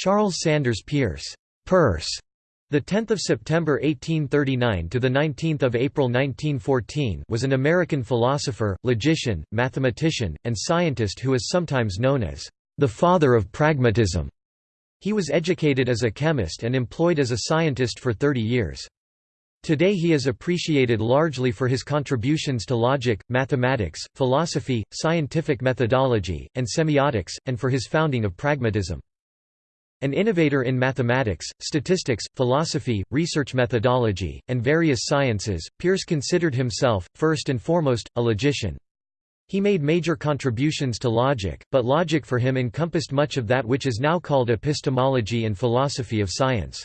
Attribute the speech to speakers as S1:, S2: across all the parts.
S1: Charles Sanders Peirce, Peirce, the 10th of September 1839 to the 19th of April 1914 was an American philosopher, logician, mathematician, and scientist who is sometimes known as the father of pragmatism. He was educated as a chemist and employed as a scientist for 30 years. Today he is appreciated largely for his contributions to logic, mathematics, philosophy, scientific methodology, and semiotics, and for his founding of pragmatism. An innovator in mathematics, statistics, philosophy, research methodology, and various sciences, Peirce considered himself, first and foremost, a logician. He made major contributions to logic, but logic for him encompassed much of that which is now called epistemology and philosophy of science.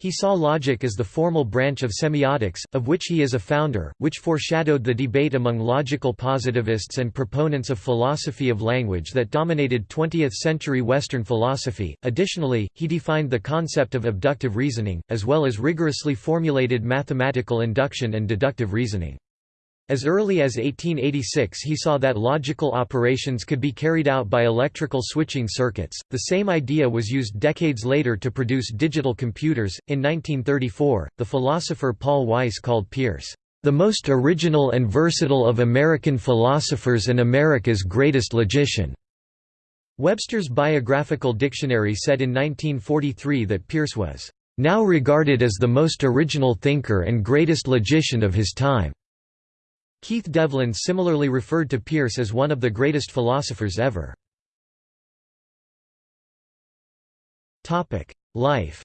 S1: He saw logic as the formal branch of semiotics, of which he is a founder, which foreshadowed the debate among logical positivists and proponents of philosophy of language that dominated 20th-century Western philosophy. Additionally, he defined the concept of abductive reasoning, as well as rigorously formulated mathematical induction and deductive reasoning. As early as 1886 he saw that logical operations could be carried out by electrical switching circuits. The same idea was used decades later to produce digital computers. In 1934, the philosopher Paul Weiss called Peirce, the most original and versatile of American philosophers and America's greatest logician. Webster's Biographical Dictionary said in 1943 that Peirce was now regarded as the most original thinker and greatest logician of his time. Keith Devlin similarly referred to Peirce as one of the greatest philosophers ever. Life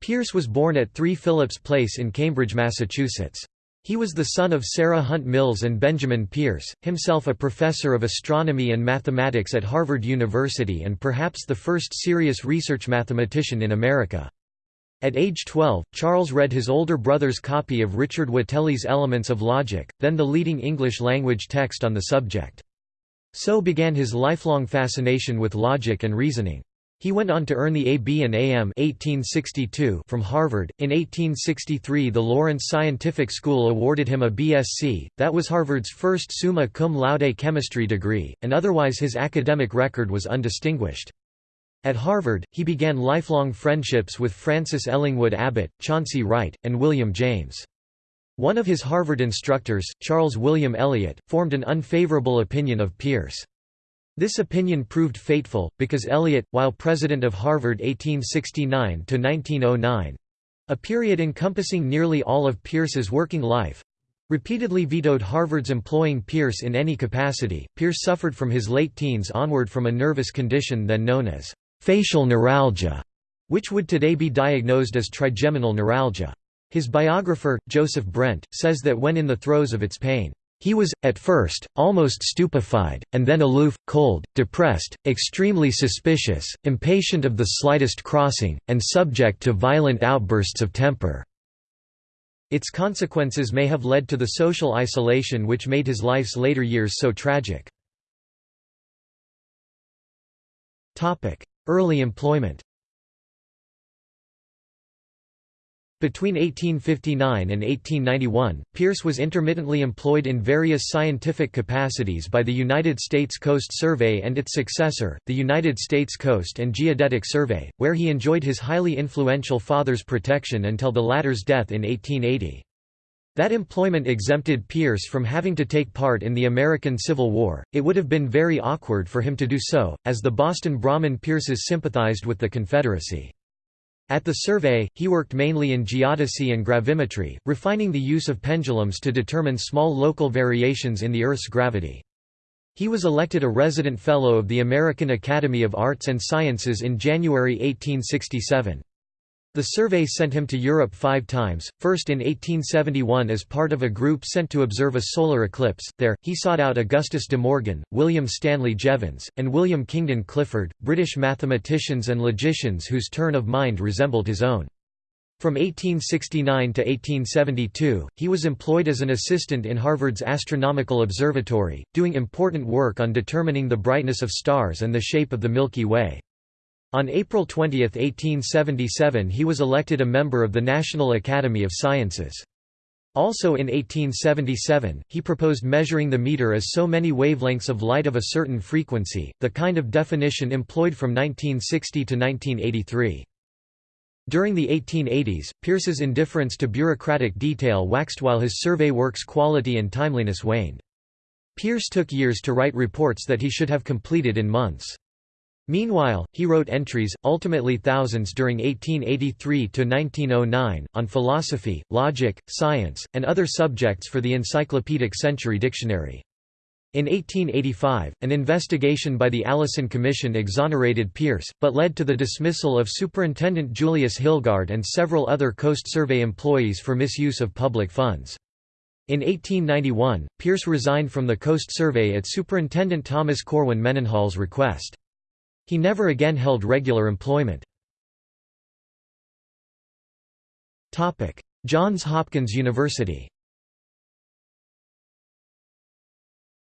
S1: Peirce was born at 3 Phillips Place in Cambridge, Massachusetts. He was the son of Sarah Hunt Mills and Benjamin Peirce, himself a professor of astronomy and mathematics at Harvard University and perhaps the first serious research mathematician in America. At age 12, Charles read his older brother's copy of Richard Whately's Elements of Logic, then the leading English-language text on the subject. So began his lifelong fascination with logic and reasoning. He went on to earn the A.B. and A.M. 1862 from Harvard. In 1863, the Lawrence Scientific School awarded him a B.Sc., that was Harvard's first summa cum laude chemistry degree, and otherwise his academic record was undistinguished. At Harvard, he began lifelong friendships with Francis Ellingwood Abbot, Chauncey Wright, and William James. One of his Harvard instructors, Charles William Eliot, formed an unfavorable opinion of Peirce. This opinion proved fateful, because Eliot, while president of Harvard 1869–1909—a period encompassing nearly all of Peirce's working life—repeatedly vetoed Harvard's employing Peirce in any capacity. Peirce suffered from his late teens onward from a nervous condition then known as facial neuralgia, which would today be diagnosed as trigeminal neuralgia. His biographer, Joseph Brent, says that when in the throes of its pain, he was, at first, almost stupefied, and then aloof, cold, depressed, extremely suspicious, impatient of the slightest crossing, and subject to violent outbursts of temper. Its consequences may have led to the social isolation which made his life's later years so tragic. Early employment Between 1859 and 1891, Peirce was intermittently employed in various scientific capacities by the United States Coast Survey and its successor, the United States Coast and Geodetic Survey, where he enjoyed his highly influential father's protection until the latter's death in 1880. That employment exempted Peirce from having to take part in the American Civil War, it would have been very awkward for him to do so, as the Boston Brahmin Peirces sympathized with the Confederacy. At the survey, he worked mainly in geodesy and gravimetry, refining the use of pendulums to determine small local variations in the Earth's gravity. He was elected a resident fellow of the American Academy of Arts and Sciences in January 1867. The survey sent him to Europe five times, first in 1871 as part of a group sent to observe a solar eclipse. There, he sought out Augustus de Morgan, William Stanley Jevons, and William Kingdon Clifford, British mathematicians and logicians whose turn of mind resembled his own. From 1869 to 1872, he was employed as an assistant in Harvard's Astronomical Observatory, doing important work on determining the brightness of stars and the shape of the Milky Way. On April 20, 1877 he was elected a member of the National Academy of Sciences. Also in 1877, he proposed measuring the meter as so many wavelengths of light of a certain frequency, the kind of definition employed from 1960 to 1983. During the 1880s, Peirce's indifference to bureaucratic detail waxed while his survey work's quality and timeliness waned. Peirce took years to write reports that he should have completed in months. Meanwhile, he wrote entries, ultimately thousands during 1883–1909, on philosophy, logic, science, and other subjects for the Encyclopedic Century Dictionary. In 1885, an investigation by the Allison Commission exonerated Peirce, but led to the dismissal of Superintendent Julius Hilgard and several other Coast Survey employees for misuse of public funds. In 1891, Peirce resigned from the Coast Survey at Superintendent Thomas Corwin Mendenhall's request. He never again held regular employment. Johns Hopkins University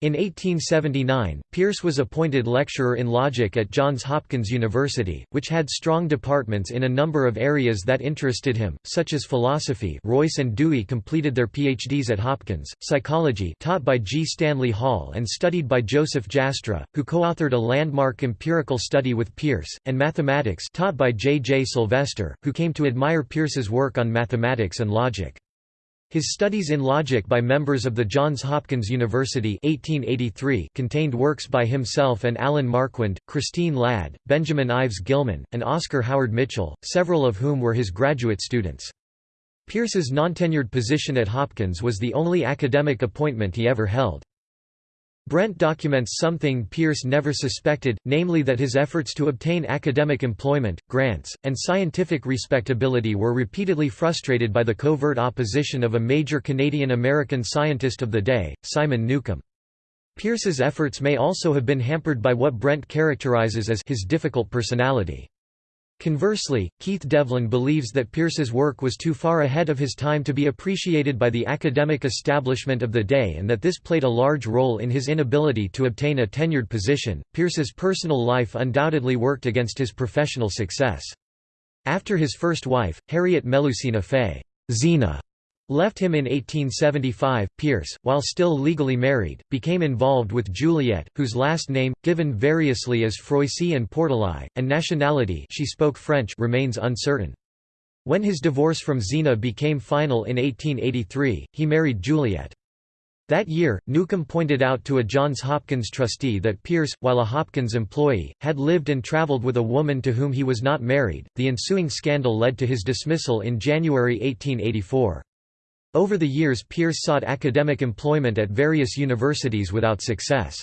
S1: In 1879, Peirce was appointed lecturer in logic at Johns Hopkins University, which had strong departments in a number of areas that interested him, such as philosophy Royce and Dewey completed their PhDs at Hopkins, psychology taught by G. Stanley Hall and studied by Joseph Jastrow, who co-authored a landmark empirical study with Peirce, and mathematics taught by J. J. Sylvester, who came to admire Peirce's work on mathematics and logic. His studies in logic by members of the Johns Hopkins University 1883 contained works by himself and Allan Marquand, Christine Ladd, Benjamin Ives Gilman, and Oscar Howard Mitchell, several of whom were his graduate students. Peirce's non-tenured position at Hopkins was the only academic appointment he ever held. Brent documents something Peirce never suspected, namely that his efforts to obtain academic employment, grants, and scientific respectability were repeatedly frustrated by the covert opposition of a major Canadian-American scientist of the day, Simon Newcomb. Peirce's efforts may also have been hampered by what Brent characterizes as his difficult personality. Conversely, Keith Devlin believes that Peirce's work was too far ahead of his time to be appreciated by the academic establishment of the day and that this played a large role in his inability to obtain a tenured position. Peirce's personal life undoubtedly worked against his professional success. After his first wife, Harriet Melusina Fay Zina Left him in 1875, Peirce, while still legally married, became involved with Juliet, whose last name, given variously as Froissy and Portelai, and nationality she spoke French remains uncertain. When his divorce from Zina became final in 1883, he married Juliet. That year, Newcomb pointed out to a Johns Hopkins trustee that Peirce, while a Hopkins employee, had lived and traveled with a woman to whom he was not married. The ensuing scandal led to his dismissal in January 1884. Over the years Peirce sought academic employment at various universities without success.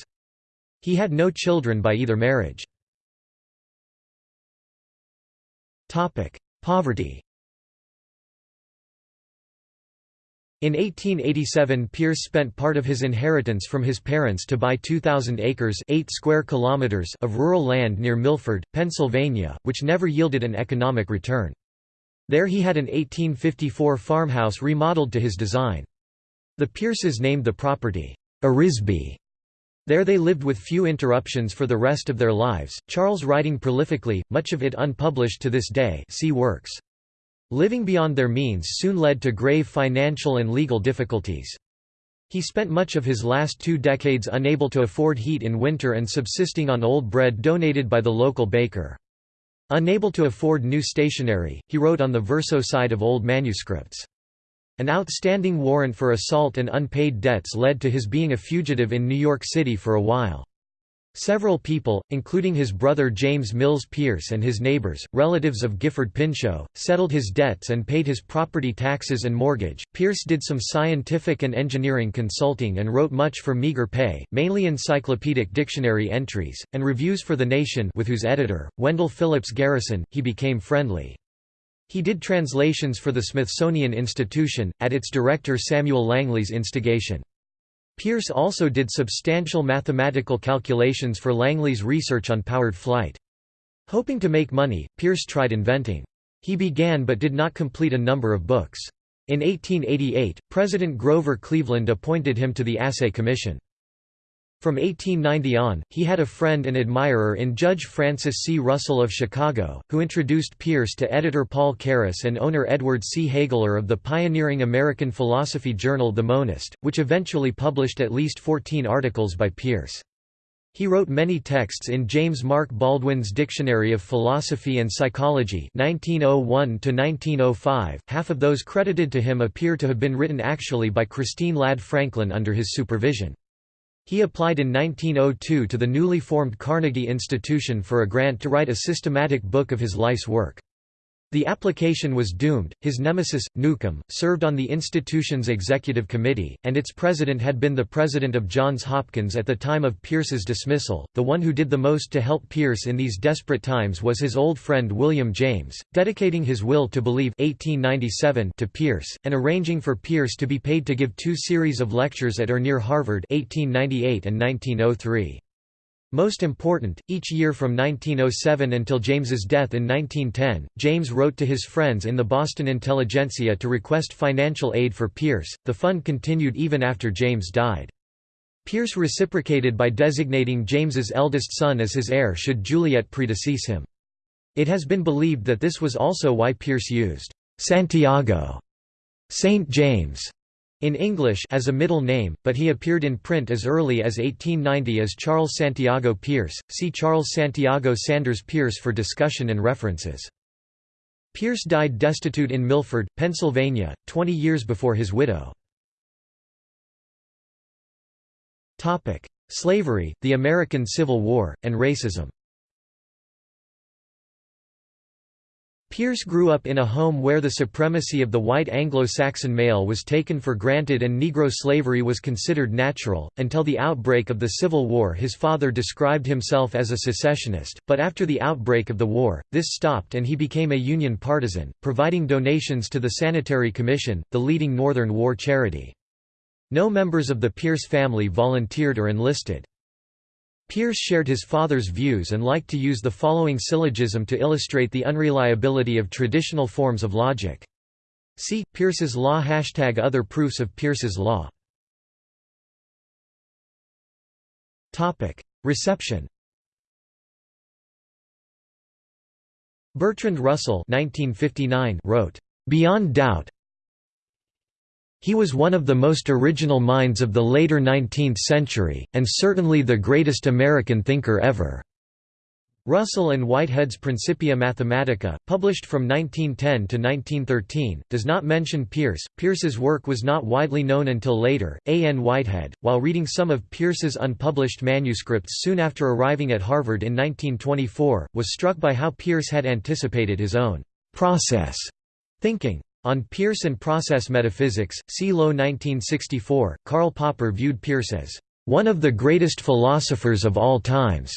S1: He had no children by either marriage. Poverty In 1887 Peirce spent part of his inheritance from his parents to buy 2,000 acres 8 square kilometers of rural land near Milford, Pennsylvania, which never yielded an economic return. There he had an 1854 farmhouse remodeled to his design. The Peirces named the property, Arisbe. There they lived with few interruptions for the rest of their lives, Charles writing prolifically, much of it unpublished to this day see works. Living beyond their means soon led to grave financial and legal difficulties. He spent much of his last two decades unable to afford heat in winter and subsisting on old bread donated by the local baker. Unable to afford new stationery, he wrote on the verso side of old manuscripts. An outstanding warrant for assault and unpaid debts led to his being a fugitive in New York City for a while. Several people, including his brother James Mills Peirce and his neighbors, relatives of Gifford Pinchot, settled his debts and paid his property taxes and mortgage. Peirce did some scientific and engineering consulting and wrote much for meager pay, mainly encyclopedic dictionary entries, and reviews for The Nation with whose editor, Wendell Phillips Garrison, he became friendly. He did translations for the Smithsonian Institution, at its director Samuel Langley's instigation. Peirce also did substantial mathematical calculations for Langley's research on powered flight. Hoping to make money, Peirce tried inventing. He began but did not complete a number of books. In 1888, President Grover Cleveland appointed him to the Assay Commission. From 1890 on, he had a friend and admirer in Judge Francis C. Russell of Chicago, who introduced Peirce to editor Paul Carus and owner Edward C. Hegeler of the pioneering American philosophy journal The Monist, which eventually published at least 14 articles by Peirce. He wrote many texts in James Mark Baldwin's Dictionary of Philosophy and Psychology 1901 half of those credited to him appear to have been written actually by Christine Ladd Franklin under his supervision. He applied in 1902 to the newly formed Carnegie Institution for a grant to write a systematic book of his life's work. The application was doomed. His nemesis, Newcomb, served on the institution's executive committee, and its president had been the president of Johns Hopkins at the time of Peirce's dismissal. The one who did the most to help Peirce in these desperate times was his old friend William James, dedicating his will to believe 1897 to Peirce, and arranging for Peirce to be paid to give two series of lectures at or near Harvard 1898 and 1903. Most important, each year from 1907 until James's death in 1910, James wrote to his friends in the Boston intelligentsia to request financial aid for Peirce. The fund continued even after James died. Peirce reciprocated by designating James's eldest son as his heir should Juliet predecease him. It has been believed that this was also why Peirce used Santiago, Saint James, in English as a middle name, but he appeared in print as early as 1890 as Charles Santiago Peirce. See Charles Santiago Sanders Peirce for discussion and references. Peirce died destitute in Milford, Pennsylvania, 20 years before his widow. Topic: Slavery, the American Civil War, and racism Peirce grew up in a home where the supremacy of the white Anglo-Saxon male was taken for granted and Negro slavery was considered natural. Until the outbreak of the Civil War his father described himself as a secessionist, but after the outbreak of the war, this stopped and he became a Union partisan, providing donations to the Sanitary Commission, the leading Northern war charity. No members of the Peirce family volunteered or enlisted. Peirce shared his father's views and liked to use the following syllogism to illustrate the unreliability of traditional forms of logic. See, Peirce's law Hashtag Other proofs of Peirce's law Reception Bertrand Russell 1959 wrote, "...beyond doubt, he was one of the most original minds of the later 19th century, and certainly the greatest American thinker ever." Russell and Whitehead's Principia Mathematica, published from 1910 to 1913, does not mention Peirce. Peirce's work was not widely known until later. A. N. Whitehead, while reading some of Peirce's unpublished manuscripts soon after arriving at Harvard in 1924, was struck by how Peirce had anticipated his own process thinking. On Peirce and process metaphysics, see Low 1964, Karl Popper viewed Peirce as one of the greatest philosophers of all times.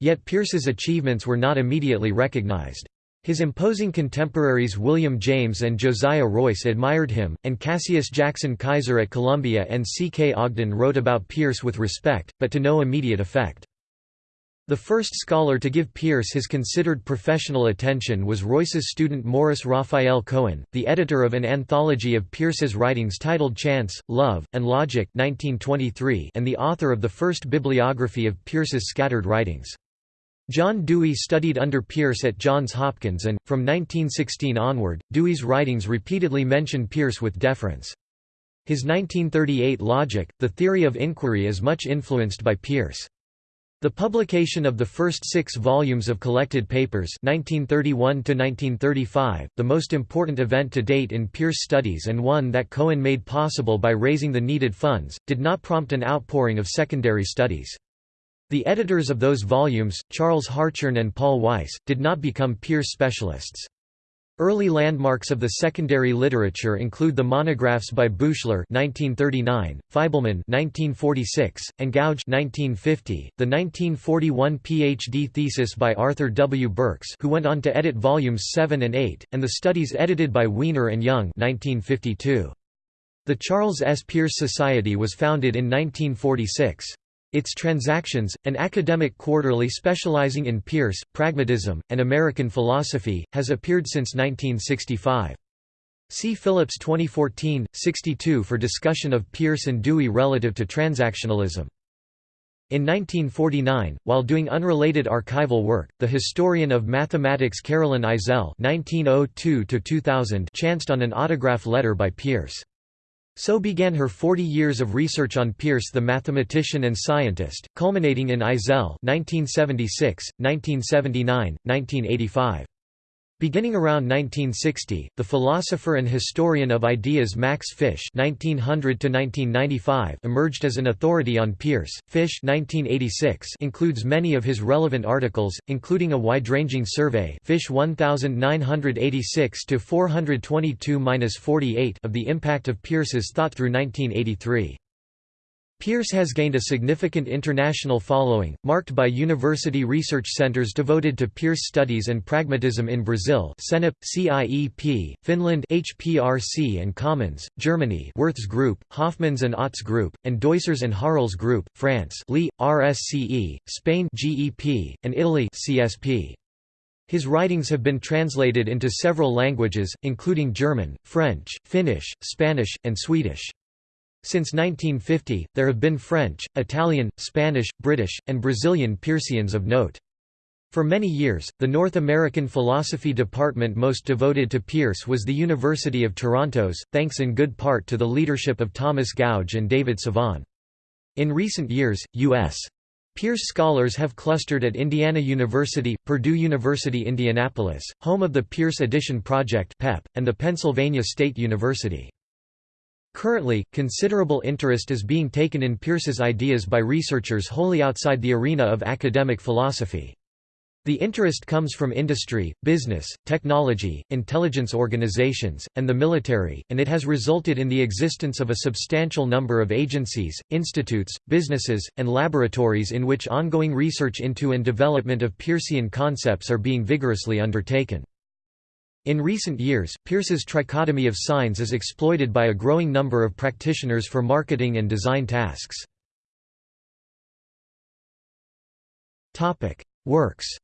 S1: Yet Peirce's achievements were not immediately recognized. His imposing contemporaries William James and Josiah Royce admired him, and Cassius Jackson Keyser at Columbia and C. K. Ogden wrote about Peirce with respect, but to no immediate effect. The first scholar to give Peirce his considered professional attention was Royce's student Morris Raphael Cohen, the editor of an anthology of Peirce's writings titled Chance, Love, and Logic 1923 and the author of the first bibliography of Peirce's scattered writings. John Dewey studied under Peirce at Johns Hopkins and, from 1916 onward, Dewey's writings repeatedly mention Peirce with deference. His 1938 Logic, the Theory of Inquiry is much influenced by Peirce. The publication of the first six volumes of collected papers 1931 the most important event to date in Peirce studies and one that Cohen made possible by raising the needed funds, did not prompt an outpouring of secondary studies. The editors of those volumes, Charles Hartshorne and Paul Weiss, did not become Peirce specialists. Early landmarks of the secondary literature include the monographs by Buchler (1939), Feibleman (1946), and Goudge (1950). The 1941 PhD thesis by Arthur W. Burks, who went on to edit volumes 7 and 8, and the studies edited by Wiener and Young (1952). The Charles S. Peirce Society was founded in 1946. Its Transactions, an academic quarterly specializing in Peirce, pragmatism, and American philosophy, has appeared since 1965. See Phillips 2014, 62 for discussion of Peirce and Dewey relative to transactionalism. In 1949, while doing unrelated archival work, the historian of mathematics Carolyn Eisele (1902–2000) chanced on an autograph letter by Peirce. So began her 40 years of research on Peirce the mathematician and scientist, culminating in Eisele 1976, 1979, 1985. Beginning around 1960, the philosopher and historian of ideas Max Fisch (1900–1995) emerged as an authority on Peirce. Fisch (1986) includes many of his relevant articles, including a wide-ranging survey Fisch 1986 to 422-48 of the impact of Peirce's thought through 1983. Peirce has gained a significant international following, marked by university research centers devoted to Peirce studies and pragmatism in Brazil CENIP, CIEP, Finland HPRC and Commons, Germany Würth's Group, Hofmans and Ott's Group, and Deussers and Harel's Group, France Lee, RSCE, Spain GEP, and Italy CSP. His writings have been translated into several languages, including German, French, Finnish, Spanish, and Swedish. Since 1950, there have been French, Italian, Spanish, British, and Brazilian Peirceans of note. For many years, the North American philosophy department most devoted to Peirce was the University of Toronto's, thanks in good part to the leadership of Thomas Goudge and David Savan. In recent years, U.S. Peirce scholars have clustered at Indiana University, Purdue University Indianapolis, home of the Peirce Edition Project and the Pennsylvania State University. Currently, considerable interest is being taken in Peirce's ideas by researchers wholly outside the arena of academic philosophy. The interest comes from industry, business, technology, intelligence organizations, and the military, and it has resulted in the existence of a substantial number of agencies, institutes, businesses, and laboratories in which ongoing research into and development of Peircean concepts are being vigorously undertaken. In recent years, Peirce's trichotomy of signs is exploited by a growing number of practitioners for marketing and design tasks. Works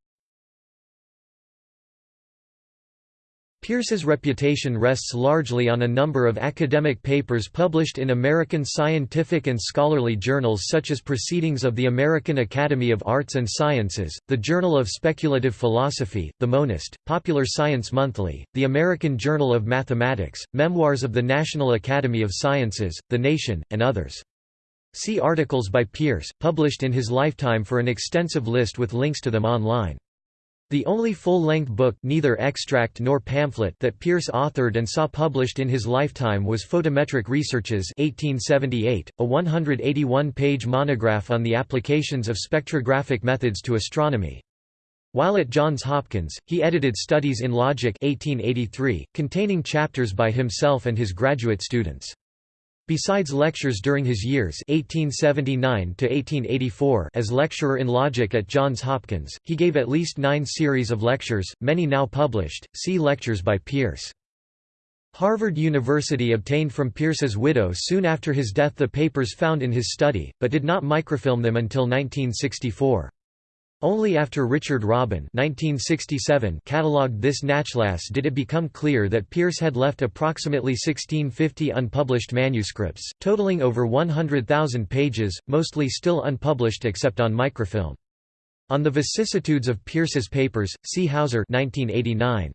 S1: Peirce's reputation rests largely on a number of academic papers published in American scientific and scholarly journals such as Proceedings of the American Academy of Arts and Sciences, the Journal of Speculative Philosophy, The Monist, Popular Science Monthly, the American Journal of Mathematics, Memoirs of the National Academy of Sciences, The Nation, and others. See articles by Peirce, published in his lifetime for an extensive list with links to them online. The only full-length book neither extract nor pamphlet that Peirce authored and saw published in his lifetime was Photometric Researches 1878, a 181-page monograph on the applications of spectrographic methods to astronomy. While at Johns Hopkins, he edited Studies in Logic 1883, containing chapters by himself and his graduate students. Besides lectures during his years 1879 as lecturer in logic at Johns Hopkins, he gave at least nine series of lectures, many now published, see Lectures by Peirce. Harvard University obtained from Peirce's widow soon after his death the papers found in his study, but did not microfilm them until 1964. Only after Richard Robin 1967 catalogued this Nachlass did it become clear that Peirce had left approximately 1650 unpublished manuscripts, totaling over 100,000 pages, mostly still unpublished except on microfilm. On the vicissitudes of Peirce's papers, see Hauser 1989.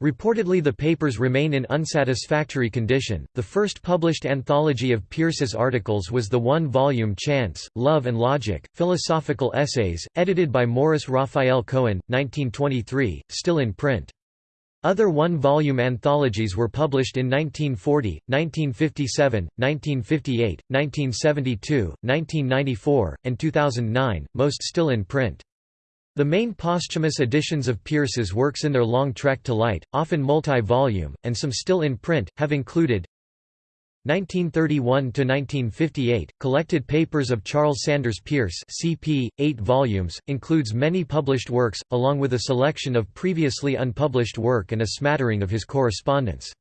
S1: Reportedly the papers remain in unsatisfactory condition. The first published anthology of Peirce's articles was the one-volume Chance, Love and Logic, Philosophical Essays, edited by Morris Raphael Cohen, 1923, still in print. Other one-volume anthologies were published in 1940, 1957, 1958, 1972, 1994, and 2009, most still in print. The main posthumous editions of Peirce's works in their long trek to light, often multi-volume, and some still in print, have included 1931–1958, Collected Papers of Charles Sanders Peirce CP, 8 volumes, includes many published works, along with a selection of previously unpublished work and a smattering of his correspondence.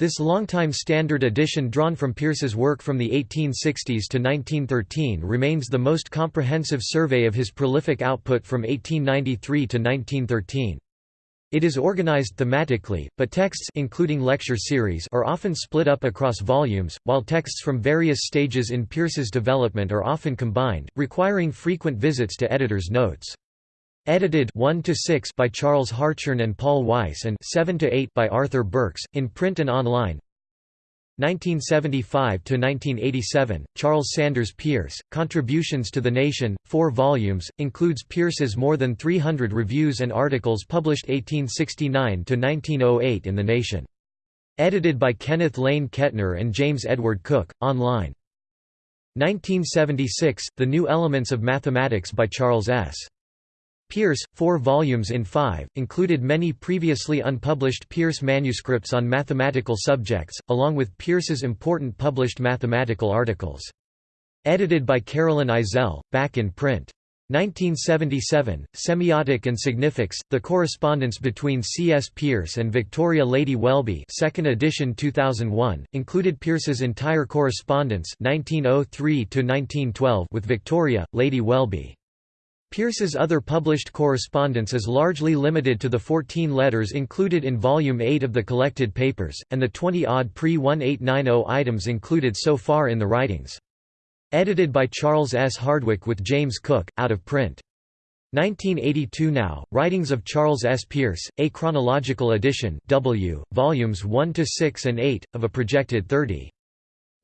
S1: This longtime standard edition drawn from Peirce's work from the 1860s to 1913 remains the most comprehensive survey of his prolific output from 1893 to 1913. It is organized thematically, but texts including lecture series are often split up across volumes, while texts from various stages in Peirce's development are often combined, requiring frequent visits to editor's notes. Edited 1 to 6 by Charles Hartshorne and Paul Weiss and 7 to 8 by Arthur Burks in print and online. 1975 to 1987 Charles Sanders Peirce, Contributions to the Nation, 4 volumes, includes Peirce's more than 300 reviews and articles published 1869 to 1908 in The Nation. Edited by Kenneth Laine Ketner and James Edward Cook, online. 1976, The New Elements of Mathematics by Charles S. Peirce, four volumes in five, included many previously unpublished Peirce manuscripts on mathematical subjects, along with Peirce's important published mathematical articles. Edited by Carolyn Eisele, back in print. 1977, Semiotic and Significs, The Correspondence Between C. S. Peirce and Victoria Lady Welby 2nd edition 2001, included Peirce's entire correspondence 1903 with Victoria, Lady Welby. Peirce's other published correspondence is largely limited to the 14 letters included in Volume 8 of the collected papers, and the 20-odd pre-1890 items included so far in the writings. Edited by Charles S. Hardwick with James Cook, out of print. 1982 Now, Writings of Charles S. Peirce, a chronological edition W, volumes 1–6 and 8, of a projected 30.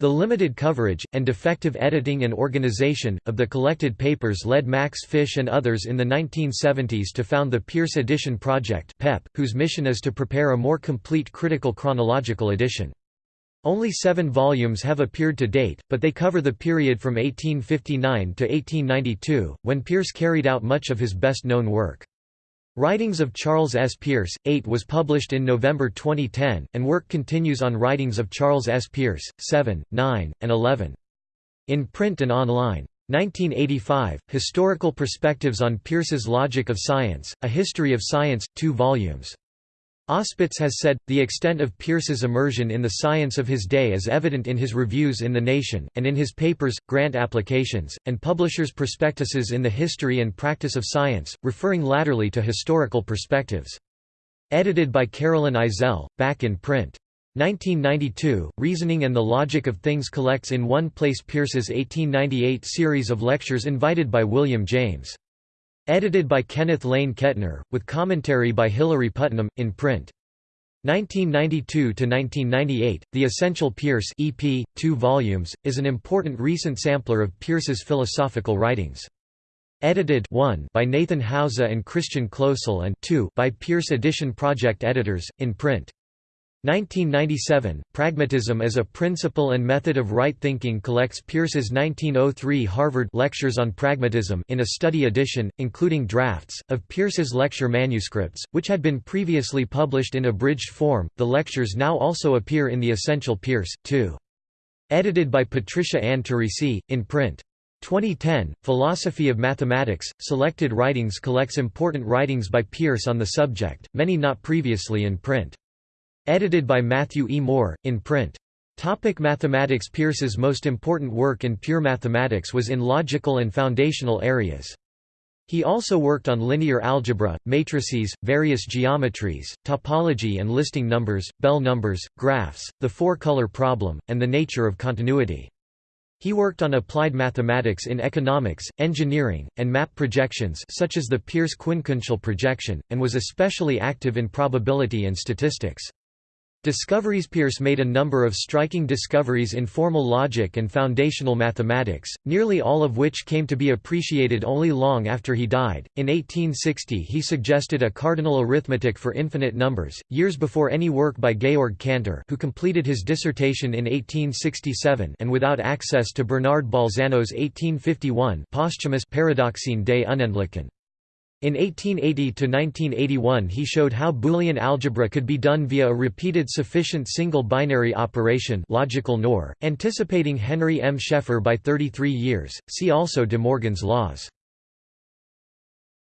S1: The limited coverage, and defective editing and organization, of the collected papers led Max Fisch and others in the 1970s to found the Peirce Edition Project PEP, whose mission is to prepare a more complete critical chronological edition. Only seven volumes have appeared to date, but they cover the period from 1859 to 1892, when Peirce carried out much of his best-known work. Writings of Charles S. Peirce, 8 was published in November 2010, and work continues on Writings of Charles S. Peirce, 7, 9, and 11. In print and online. 1985, Historical Perspectives on Peirce's Logic of Science, A History of Science, 2 volumes. Auspitz has said, the extent of Peirce's immersion in the science of his day is evident in his reviews in The Nation, and in his papers, grant applications, and publishers' prospectuses in the history and practice of science, referring latterly to historical perspectives. Edited by Carolyn Eisele, back in print. 1992, Reasoning and the Logic of Things collects in one place Peirce's 1898 series of lectures invited by William James. Edited by Kenneth Laine Ketner, with commentary by Hilary Putnam, in print. 1992–1998, The Essential Peirce EP, 2 volumes, is an important recent sampler of Peirce's philosophical writings. Edited 1 by Nathan Hauser and Christian Kloesel and 2 by Peirce Edition Project editors, in print. 1997, Pragmatism as a Principle and Method of Right Thinking collects Peirce's 1903 Harvard Lectures on Pragmatism in a study edition, including drafts, of Peirce's lecture manuscripts, which had been previously published in abridged form. The lectures now also appear in The Essential Peirce, too. Edited by Patricia Ann Turrisi, in print. 2010, Philosophy of Mathematics, Selected Writings collects important writings by Peirce on the subject, many not previously in print. Edited by Matthew E. Moore, in print. Topic mathematics Peirce's most important work in pure mathematics was in logical and foundational areas. He also worked on linear algebra, matrices, various geometries, topology and listing numbers, Bell numbers, graphs, the four-color problem, and the nature of continuity. He worked on applied mathematics in economics, engineering, and map projections such as the Peirce-Quincuncial projection, and was especially active in probability and statistics. Discoveries Peirce made a number of striking discoveries in formal logic and foundational mathematics, nearly all of which came to be appreciated only long after he died. In 1860, he suggested a cardinal arithmetic for infinite numbers, years before any work by Georg Cantor, who completed his dissertation in 1867 and without access to Bernard Bolzano's 1851 posthumous Paradoxien des Unendlichen. In 1880–1981 he showed how Boolean algebra could be done via a repeated sufficient single binary operation logical NOR, anticipating Henry M. Sheffer by 33 years, see also De Morgan's laws.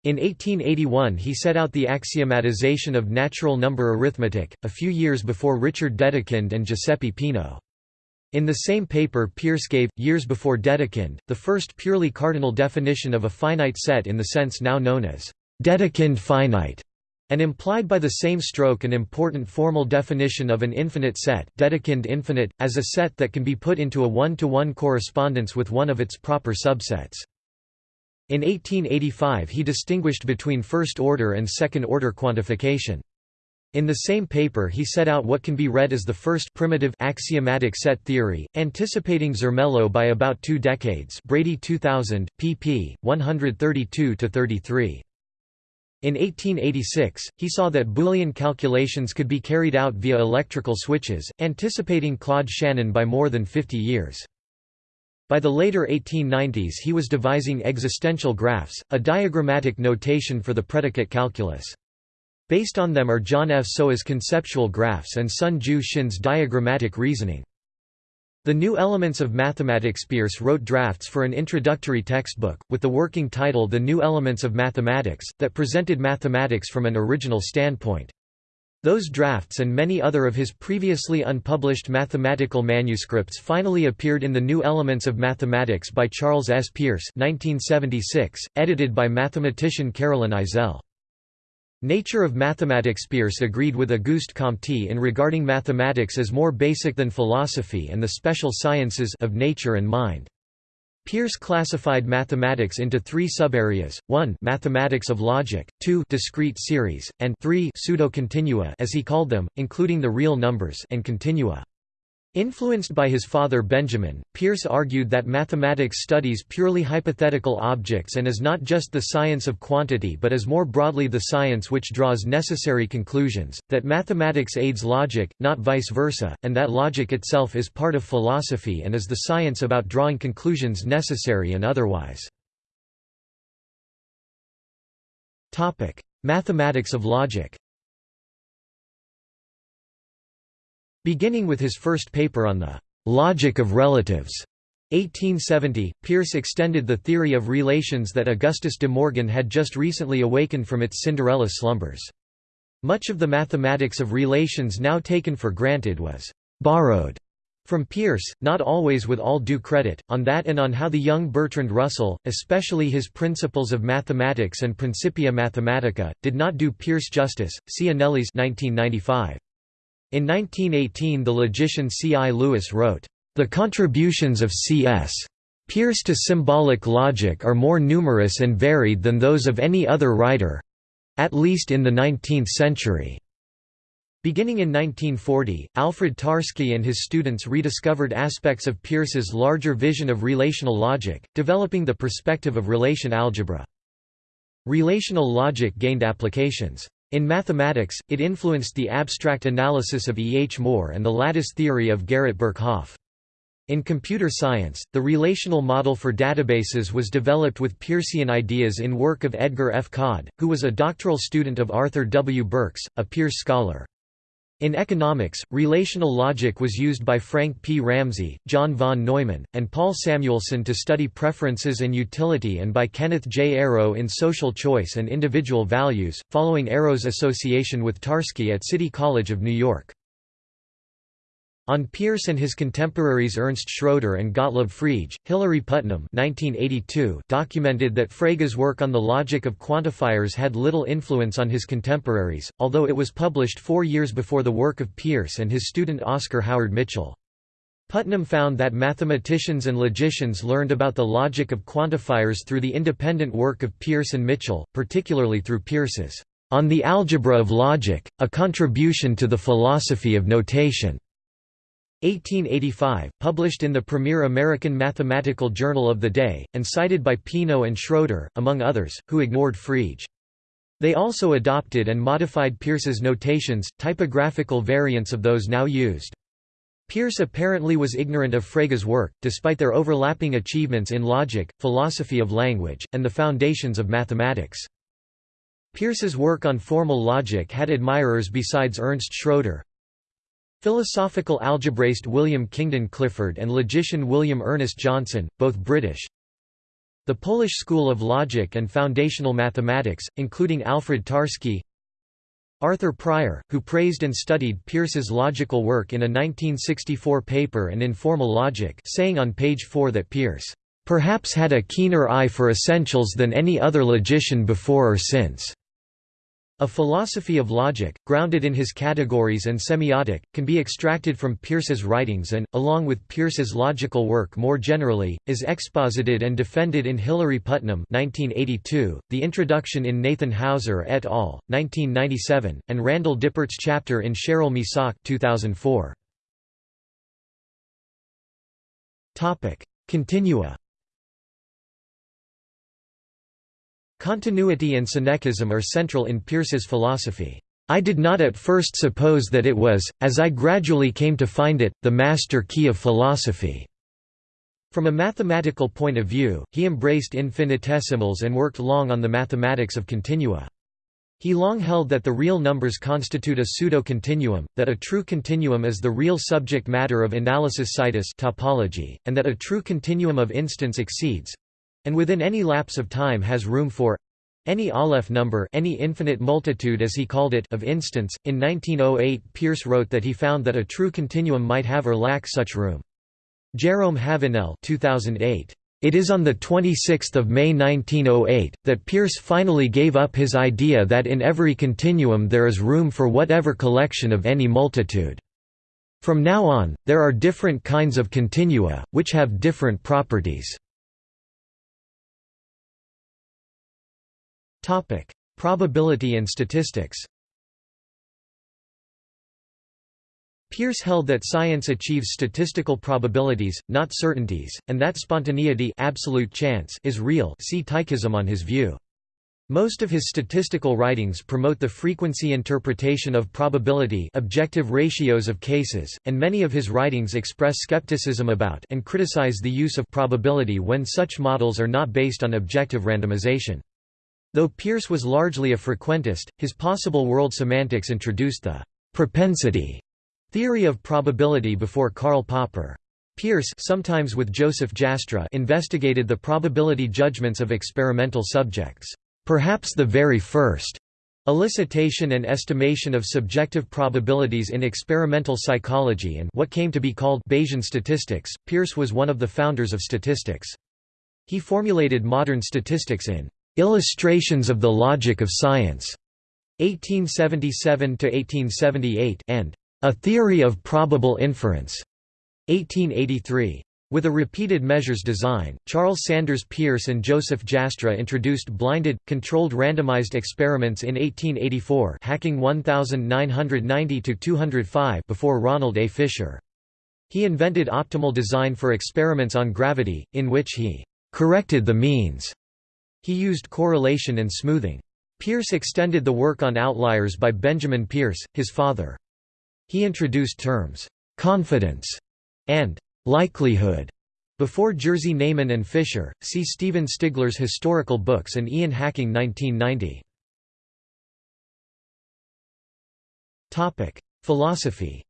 S1: In 1881 he set out the axiomatization of natural number arithmetic, a few years before Richard Dedekind and Giuseppe Peano. In the same paper Peirce gave, years before Dedekind, the first purely cardinal definition of a finite set in the sense now known as Dedekind finite, and implied by the same stroke an important formal definition of an infinite set Dedekind infinite, as a set that can be put into a one-to-one -one correspondence with one of its proper subsets. In 1885 he distinguished between first-order and second-order quantification. In the same paper he set out what can be read as the first primitive axiomatic set theory, anticipating Zermelo by about two decades Brady 2000, pp. 132–33. In 1886, he saw that Boolean calculations could be carried out via electrical switches, anticipating Claude Shannon by more than 50 years. By the later 1890s he was devising existential graphs, a diagrammatic notation for the predicate calculus. Based on them are John F. Sowa's conceptual graphs and Sun Ju Shin's diagrammatic reasoning. The New Elements of Mathematics Peirce wrote drafts for an introductory textbook, with the working title The New Elements of Mathematics, that presented mathematics from an original standpoint. Those drafts and many other of his previously unpublished mathematical manuscripts finally appeared in The New Elements of Mathematics by Charles S. Peirce 1976, edited by mathematician Carolyn Eisele. Nature of Mathematics Peirce agreed with Auguste Comte in regarding mathematics as more basic than philosophy and the special sciences of nature and mind. Peirce classified mathematics into three subareas: 1 mathematics of logic, 2 discrete series, and 3 pseudo-continua as he called them, including the real numbers and continua. Influenced by his father Benjamin, Peirce argued that mathematics studies purely hypothetical objects and is not just the science of quantity but is more broadly the science which draws necessary conclusions, that mathematics aids logic, not vice versa, and that logic itself is part of philosophy and is the science about drawing conclusions necessary and otherwise. Mathematics of logic Beginning with his first paper on the logic of relatives, 1870, Peirce extended the theory of relations that Augustus de Morgan had just recently awakened from its Cinderella slumbers. Much of the mathematics of relations now taken for granted was «borrowed» from Peirce, not always with all due credit, on that and on how the young Bertrand Russell, especially his Principles of Mathematics and Principia Mathematica, did not do Peirce justice, see Anellis 1995. In 1918 the logician C. I. Lewis wrote, "...the contributions of C.S. Peirce to symbolic logic are more numerous and varied than those of any other writer—at least in the 19th century." Beginning in 1940, Alfred Tarski and his students rediscovered aspects of Peirce's larger vision of relational logic, developing the perspective of relation algebra. Relational logic gained applications. In mathematics, it influenced the abstract analysis of E. H. Moore and the lattice theory of Garrett Birkhoff. In computer science, the relational model for databases was developed with Peircean ideas in work of Edgar F. Codd, who was a doctoral student of Arthur W. Burks, a Peirce scholar. In economics, relational logic was used by Frank P. Ramsey, John von Neumann, and Paul Samuelson to study preferences and utility and by Kenneth J. Arrow in social choice and individual values, following Arrow's association with Tarski at City College of New York. On Peirce and his contemporaries Ernst Schroeder and Gottlob Frege, Hilary Putnam 1982 documented that Frege's work on the logic of quantifiers had little influence on his contemporaries, although it was published four years before the work of Peirce and his student Oscar Howard Mitchell. Putnam found that mathematicians and logicians learned about the logic of quantifiers through the independent work of Peirce and Mitchell, particularly through Peirce's On the Algebra of Logic, a Contribution to the Philosophy of Notation. 1885, published in the premier American mathematical journal of the day, and cited by Peano and Schroeder, among others, who ignored Frege. They also adopted and modified Peirce's notations, typographical variants of those now used. Peirce apparently was ignorant of Frege's work, despite their overlapping achievements in logic, philosophy of language, and the foundations of mathematics. Peirce's work on formal logic had admirers besides Ernst Schroeder, Philosophical algebraist William Kingdon Clifford and logician William Ernest Johnson, both British. The Polish School of Logic and Foundational Mathematics, including Alfred Tarski. Arthur Prior, who praised and studied Peirce's logical work in a 1964 paper and Informal Logic saying on page 4 that Peirce, "...perhaps had a keener eye for essentials than any other logician before or since." A philosophy of logic, grounded in his categories and semiotic, can be extracted from Peirce's writings and, along with Peirce's logical work more generally, is exposited and defended in Hilary Putnam 1982, the introduction in Nathan Hauser et al., 1997, and Randall Dipert's chapter in Cheryl Misak 2004. Continua Continuity and Synechism are central in Peirce's philosophy. I did not at first suppose that it was, as I gradually came to find it, the master key of philosophy. From a mathematical point of view, he embraced infinitesimals and worked long on the mathematics of continua. He long held that the real numbers constitute a pseudo-continuum, that a true continuum is the real subject matter of analysis situs topology, and that a true continuum of instants exceeds, and within any lapse of time has room for any Aleph number any infinite multitude as he called it of instants. In 1908 Peirce wrote that he found that a true continuum might have or lack such room. Jerome Havenel 2008. It is on 26 May 1908, that Peirce finally gave up his idea that in every continuum there is room for whatever collection of any multitude. From now on, there are different kinds of continua, which have different properties. Topic: Probability and statistics. Peirce held that science achieves statistical probabilities, not certainties, and that spontaneity absolute chance is real see Tychism on his view. Most of his statistical writings promote the frequency interpretation of probability objective ratios of cases, and many of his writings express skepticism about and criticize the use of probability when such models are not based on objective randomization. Though Peirce was largely a frequentist, his possible world semantics introduced the propensity theory of probability before Karl Popper. Peirce sometimes with Joseph Jastrow investigated the probability judgments of experimental subjects. Perhaps the very first elicitation and estimation of subjective probabilities in experimental psychology and what came to be called Bayesian statistics, Peirce was one of the founders of statistics. He formulated modern statistics in Illustrations of the Logic of Science, 1877 to 1878, and A Theory of Probable Inference, 1883. With a repeated measures design, Charles Sanders Peirce and Joseph Jastrow introduced blinded, controlled randomized experiments in 1884 hacking 1990–205 before Ronald A. Fisher. He invented optimal design for experiments on gravity, in which he «corrected the means» He used correlation and smoothing. Peirce extended the work on outliers by Benjamin Peirce, his father. He introduced terms, "'confidence' and "'likelihood' before Jerzy Neyman and Fisher. See Stephen Stigler's Historical Books and Ian Hacking 1990. Philosophy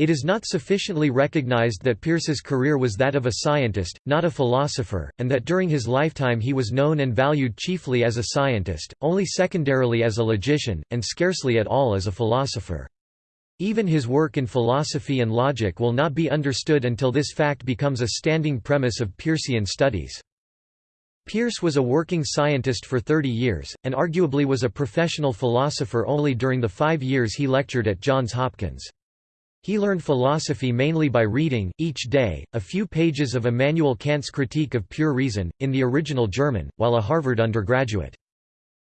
S1: It is not sufficiently recognized that Peirce's career was that of a scientist, not a philosopher, and that during his lifetime he was known and valued chiefly as a scientist, only secondarily as a logician, and scarcely at all as a philosopher. Even his work in philosophy and logic will not be understood until this fact becomes a standing premise of Peircean studies. Peirce was a working scientist for 30 years, and arguably was a professional philosopher only during the five years he lectured at Johns Hopkins. He learned philosophy mainly by reading, each day, a few pages of Immanuel Kant's Critique of Pure Reason, in the original German, while a Harvard undergraduate.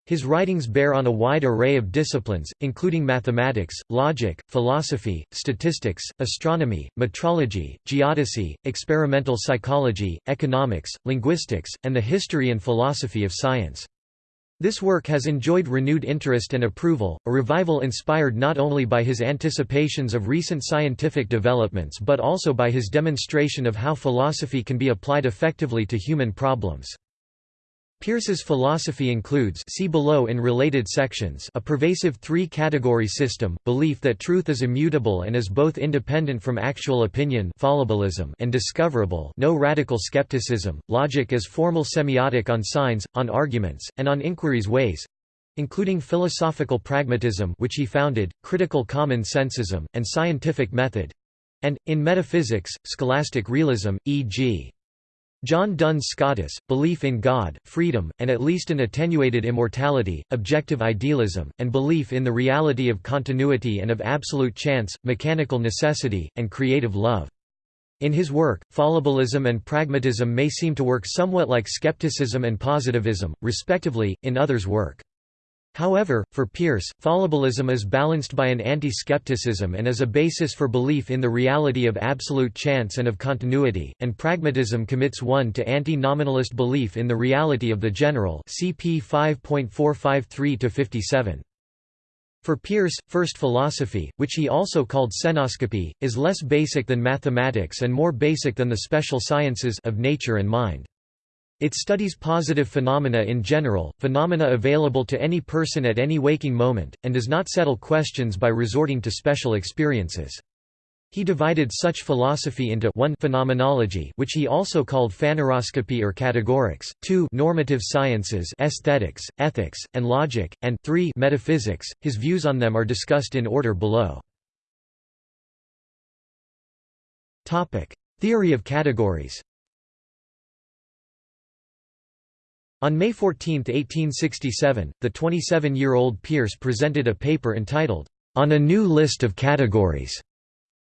S1: His writings bear on a wide array of disciplines, including mathematics, logic, philosophy, statistics, astronomy, metrology, geodesy, experimental psychology, economics, linguistics, and the history and philosophy of science. This work has enjoyed renewed interest and approval, a revival inspired not only by his anticipations of recent scientific developments but also by his demonstration of how philosophy can be applied effectively to human problems. Peirce's philosophy includes see below in related sections a pervasive three-category system, belief that truth is immutable and is both independent from actual opinion and discoverable no radical skepticism, logic as formal semiotic on signs, on arguments, and on inquiry's ways, including philosophical pragmatism which he founded, critical common sensism, and scientific method, and, in metaphysics, scholastic realism, e.g. John Duns Scotus, belief in God, freedom, and at least an attenuated immortality, objective idealism, and belief in the reality of continuity and of absolute chance, mechanical necessity, and creative love. In his work, fallibilism and pragmatism may seem to work somewhat like skepticism and positivism, respectively, in others' work. However, for Peirce, fallibilism is balanced by an anti-skepticism and is a basis for belief in the reality of absolute chance and of continuity, and pragmatism commits one to anti-nominalist belief in the reality of the general cp 5.453-57. For Peirce, first philosophy, which he also called cenoscopy, is less basic than mathematics and more basic than the special sciences of nature and mind. It studies positive phenomena in general, phenomena available to any person at any waking moment, and does not settle questions by resorting to special experiences. He divided such philosophy into 1 phenomenology which he also called phaneroscopy or categorics, 2 normative sciences aesthetics, ethics, and logic, and 3 metaphysics. His views on them are discussed in order below. Theory of categories On May 14, 1867, the 27-year-old Peirce presented a paper entitled, On a New List of Categories,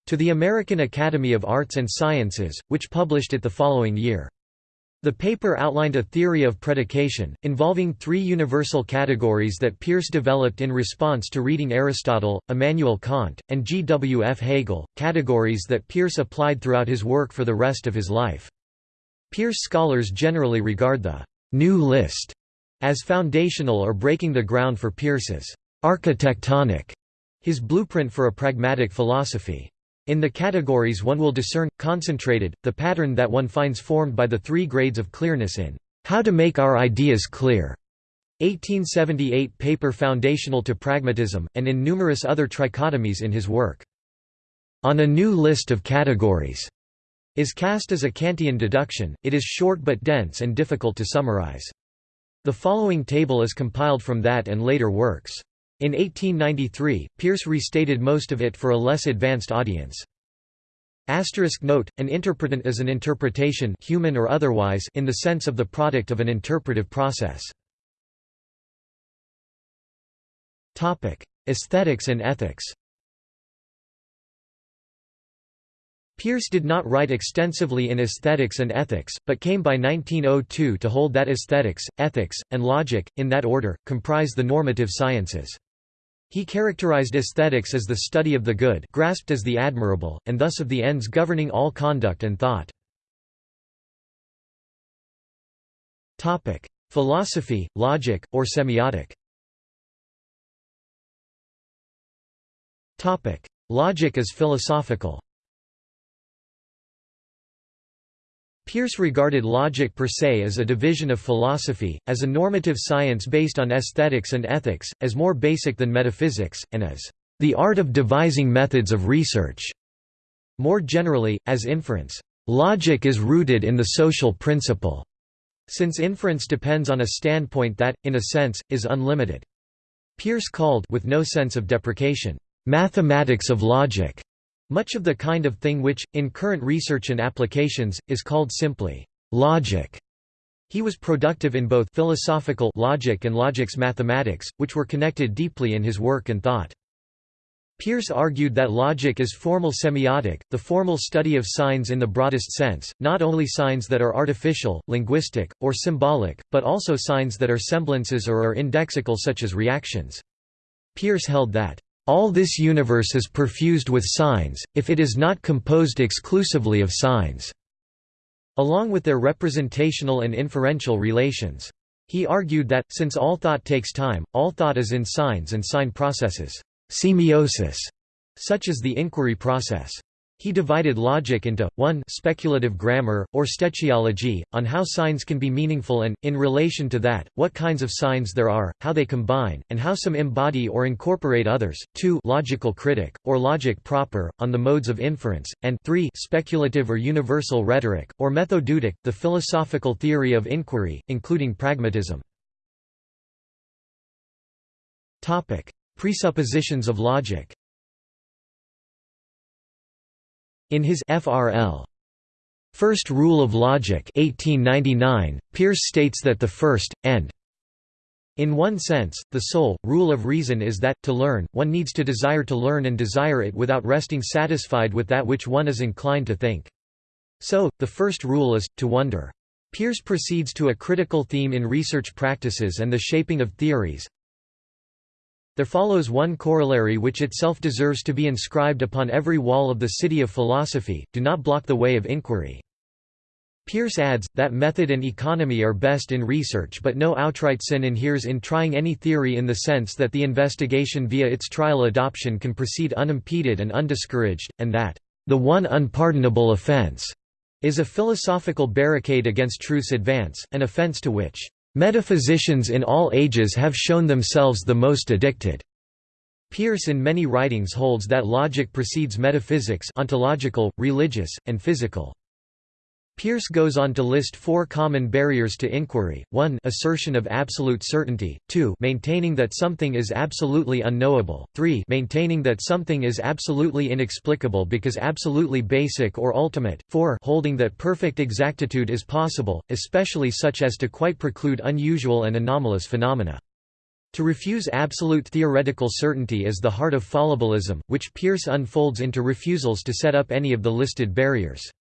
S1: to the American Academy of Arts and Sciences, which published it the following year. The paper outlined a theory of predication, involving three universal categories that Peirce developed in response to reading Aristotle, Immanuel Kant, and G. W. F. Hegel, categories that Peirce applied throughout his work for the rest of his life. Peirce scholars generally regard the new list as foundational or breaking the ground for Peirce's architectonic, his blueprint for a pragmatic philosophy. In the categories one will discern, concentrated, the pattern that one finds formed by the three grades of clearness in How to Make Our Ideas Clear, 1878 paper foundational to pragmatism, and in numerous other trichotomies in his work. On a new list of categories, is cast as a Kantian deduction, it is short but dense and difficult to summarize. The following table is compiled from that and later works. In 1893, Peirce restated most of it for a less advanced audience. Asterisk note, an interpretant is an interpretation human or otherwise in the sense of the product of an interpretive process. Aesthetics and ethics Peirce did not write extensively in aesthetics and ethics, but came by 1902 to hold that aesthetics, ethics, and logic, in that order, comprise the normative sciences. He characterized aesthetics as the study of the good grasped as the admirable, and thus of the ends governing all conduct and thought. Philosophy, logic, or semiotic Logic is philosophical Peirce regarded logic per se as a division of philosophy, as a normative science based on aesthetics and ethics, as more basic than metaphysics, and as the art of devising methods of research. More generally, as inference. Logic is rooted in the social principle, since inference depends on a standpoint that, in a sense, is unlimited. Peirce called with no sense of deprecation, mathematics of logic, much of the kind of thing which, in current research and applications, is called simply logic. He was productive in both philosophical logic and logics mathematics, which were connected deeply in his work and thought. Peirce argued that logic is formal semiotic, the formal study of signs in the broadest sense, not only signs that are artificial, linguistic, or symbolic, but also signs that are semblances or are indexical such as reactions. Peirce held that all this universe is perfused with signs, if it is not composed exclusively of signs." along with their representational and inferential relations. He argued that, since all thought takes time, all thought is in signs and sign processes semiosis, such as the inquiry process. He divided logic into, 1 speculative grammar, or stechiology, on how signs can be meaningful and, in relation to that, what kinds of signs there are, how they combine, and how some embody or incorporate others, 2 logical critic, or logic proper, on the modes of inference, and 3 speculative or universal rhetoric, or methodeutic, the philosophical theory of inquiry, including pragmatism. Presuppositions of logic In his FRL First Rule of Logic 1899, Peirce states that the first, and in one sense, the sole, rule of reason is that, to learn, one needs to desire to learn and desire it without resting satisfied with that which one is inclined to think. So, the first rule is, to wonder. Peirce proceeds to a critical theme in research practices and the shaping of theories. There follows one corollary which itself deserves to be inscribed upon every wall of the city of philosophy, do not block the way of inquiry. Peirce adds, that method and economy are best in research but no outright sin inheres in trying any theory in the sense that the investigation via its trial adoption can proceed unimpeded and undiscouraged, and that, "...the one unpardonable offense," is a philosophical barricade against truth's advance, an offense to which, "...metaphysicians in all ages have shown themselves the most addicted." Peirce in many writings holds that logic precedes metaphysics ontological, religious, and physical. Peirce goes on to list four common barriers to inquiry, 1 assertion of absolute certainty, 2 maintaining that something is absolutely unknowable, 3 maintaining that something is absolutely inexplicable because absolutely basic or ultimate, 4 holding that perfect exactitude is possible, especially such as to quite preclude unusual and anomalous phenomena. To refuse absolute theoretical certainty is the heart of fallibilism, which Peirce unfolds into refusals to set up any of the listed barriers.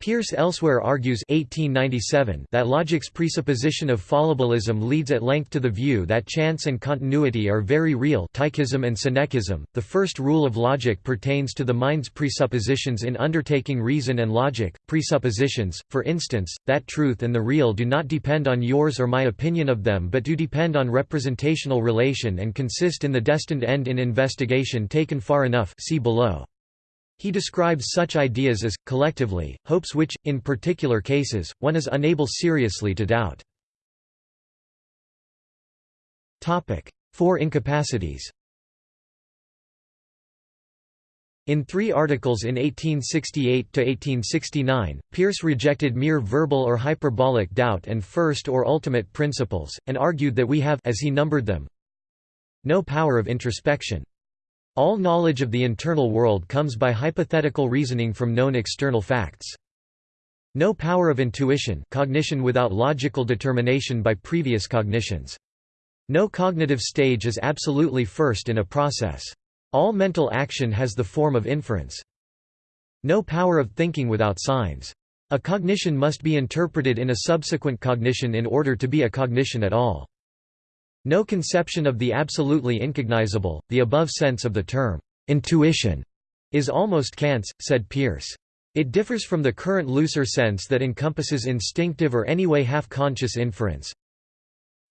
S1: Peirce elsewhere argues 1897 that logic's presupposition of fallibilism leads at length to the view that chance and continuity are very real Tychism and Synechism. The first rule of logic pertains to the mind's presuppositions in undertaking reason and logic, presuppositions, for instance, that truth and the real do not depend on yours or my opinion of them but do depend on representational relation and consist in the destined end in investigation taken far enough see below. He describes such ideas as, collectively, hopes which, in particular cases, one is unable seriously to doubt. Four incapacities In three articles in 1868–1869, Peirce rejected mere verbal or hyperbolic doubt and first or ultimate principles, and argued that we have as he numbered them, no power of introspection. All knowledge of the internal world comes by hypothetical reasoning from known external facts. No power of intuition cognition without logical determination by previous cognitions. No cognitive stage is absolutely first in a process. All mental action has the form of inference. No power of thinking without signs. A cognition must be interpreted in a subsequent cognition in order to be a cognition at all. No conception of the absolutely incognizable, the above sense of the term, intuition, is almost Kant's, said Peirce. It differs from the current looser sense that encompasses instinctive or anyway half-conscious inference.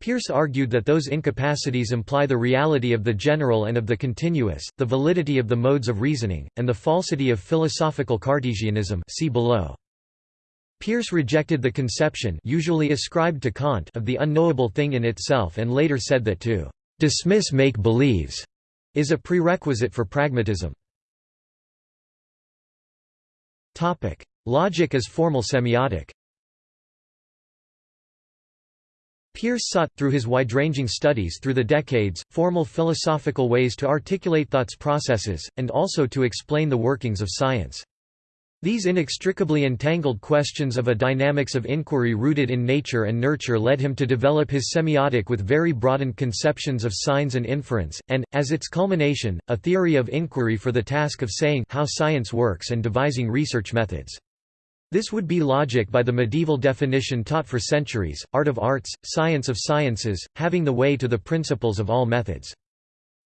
S1: Peirce argued that those incapacities imply the reality of the general and of the continuous, the validity of the modes of reasoning, and the falsity of philosophical Cartesianism see below. Peirce rejected the conception usually ascribed to Kant of the unknowable thing in itself and later said that to «dismiss make-believes» is a prerequisite for pragmatism. Logic as formal semiotic Peirce sought, through his wide-ranging studies through the decades, formal philosophical ways to articulate thought's processes, and also to explain the workings of science. These inextricably entangled questions of a dynamics of inquiry rooted in nature and nurture led him to develop his semiotic with very broadened conceptions of signs and inference, and, as its culmination, a theory of inquiry for the task of saying how science works and devising research methods. This would be logic by the medieval definition taught for centuries, art of arts, science of sciences, having the way to the principles of all methods.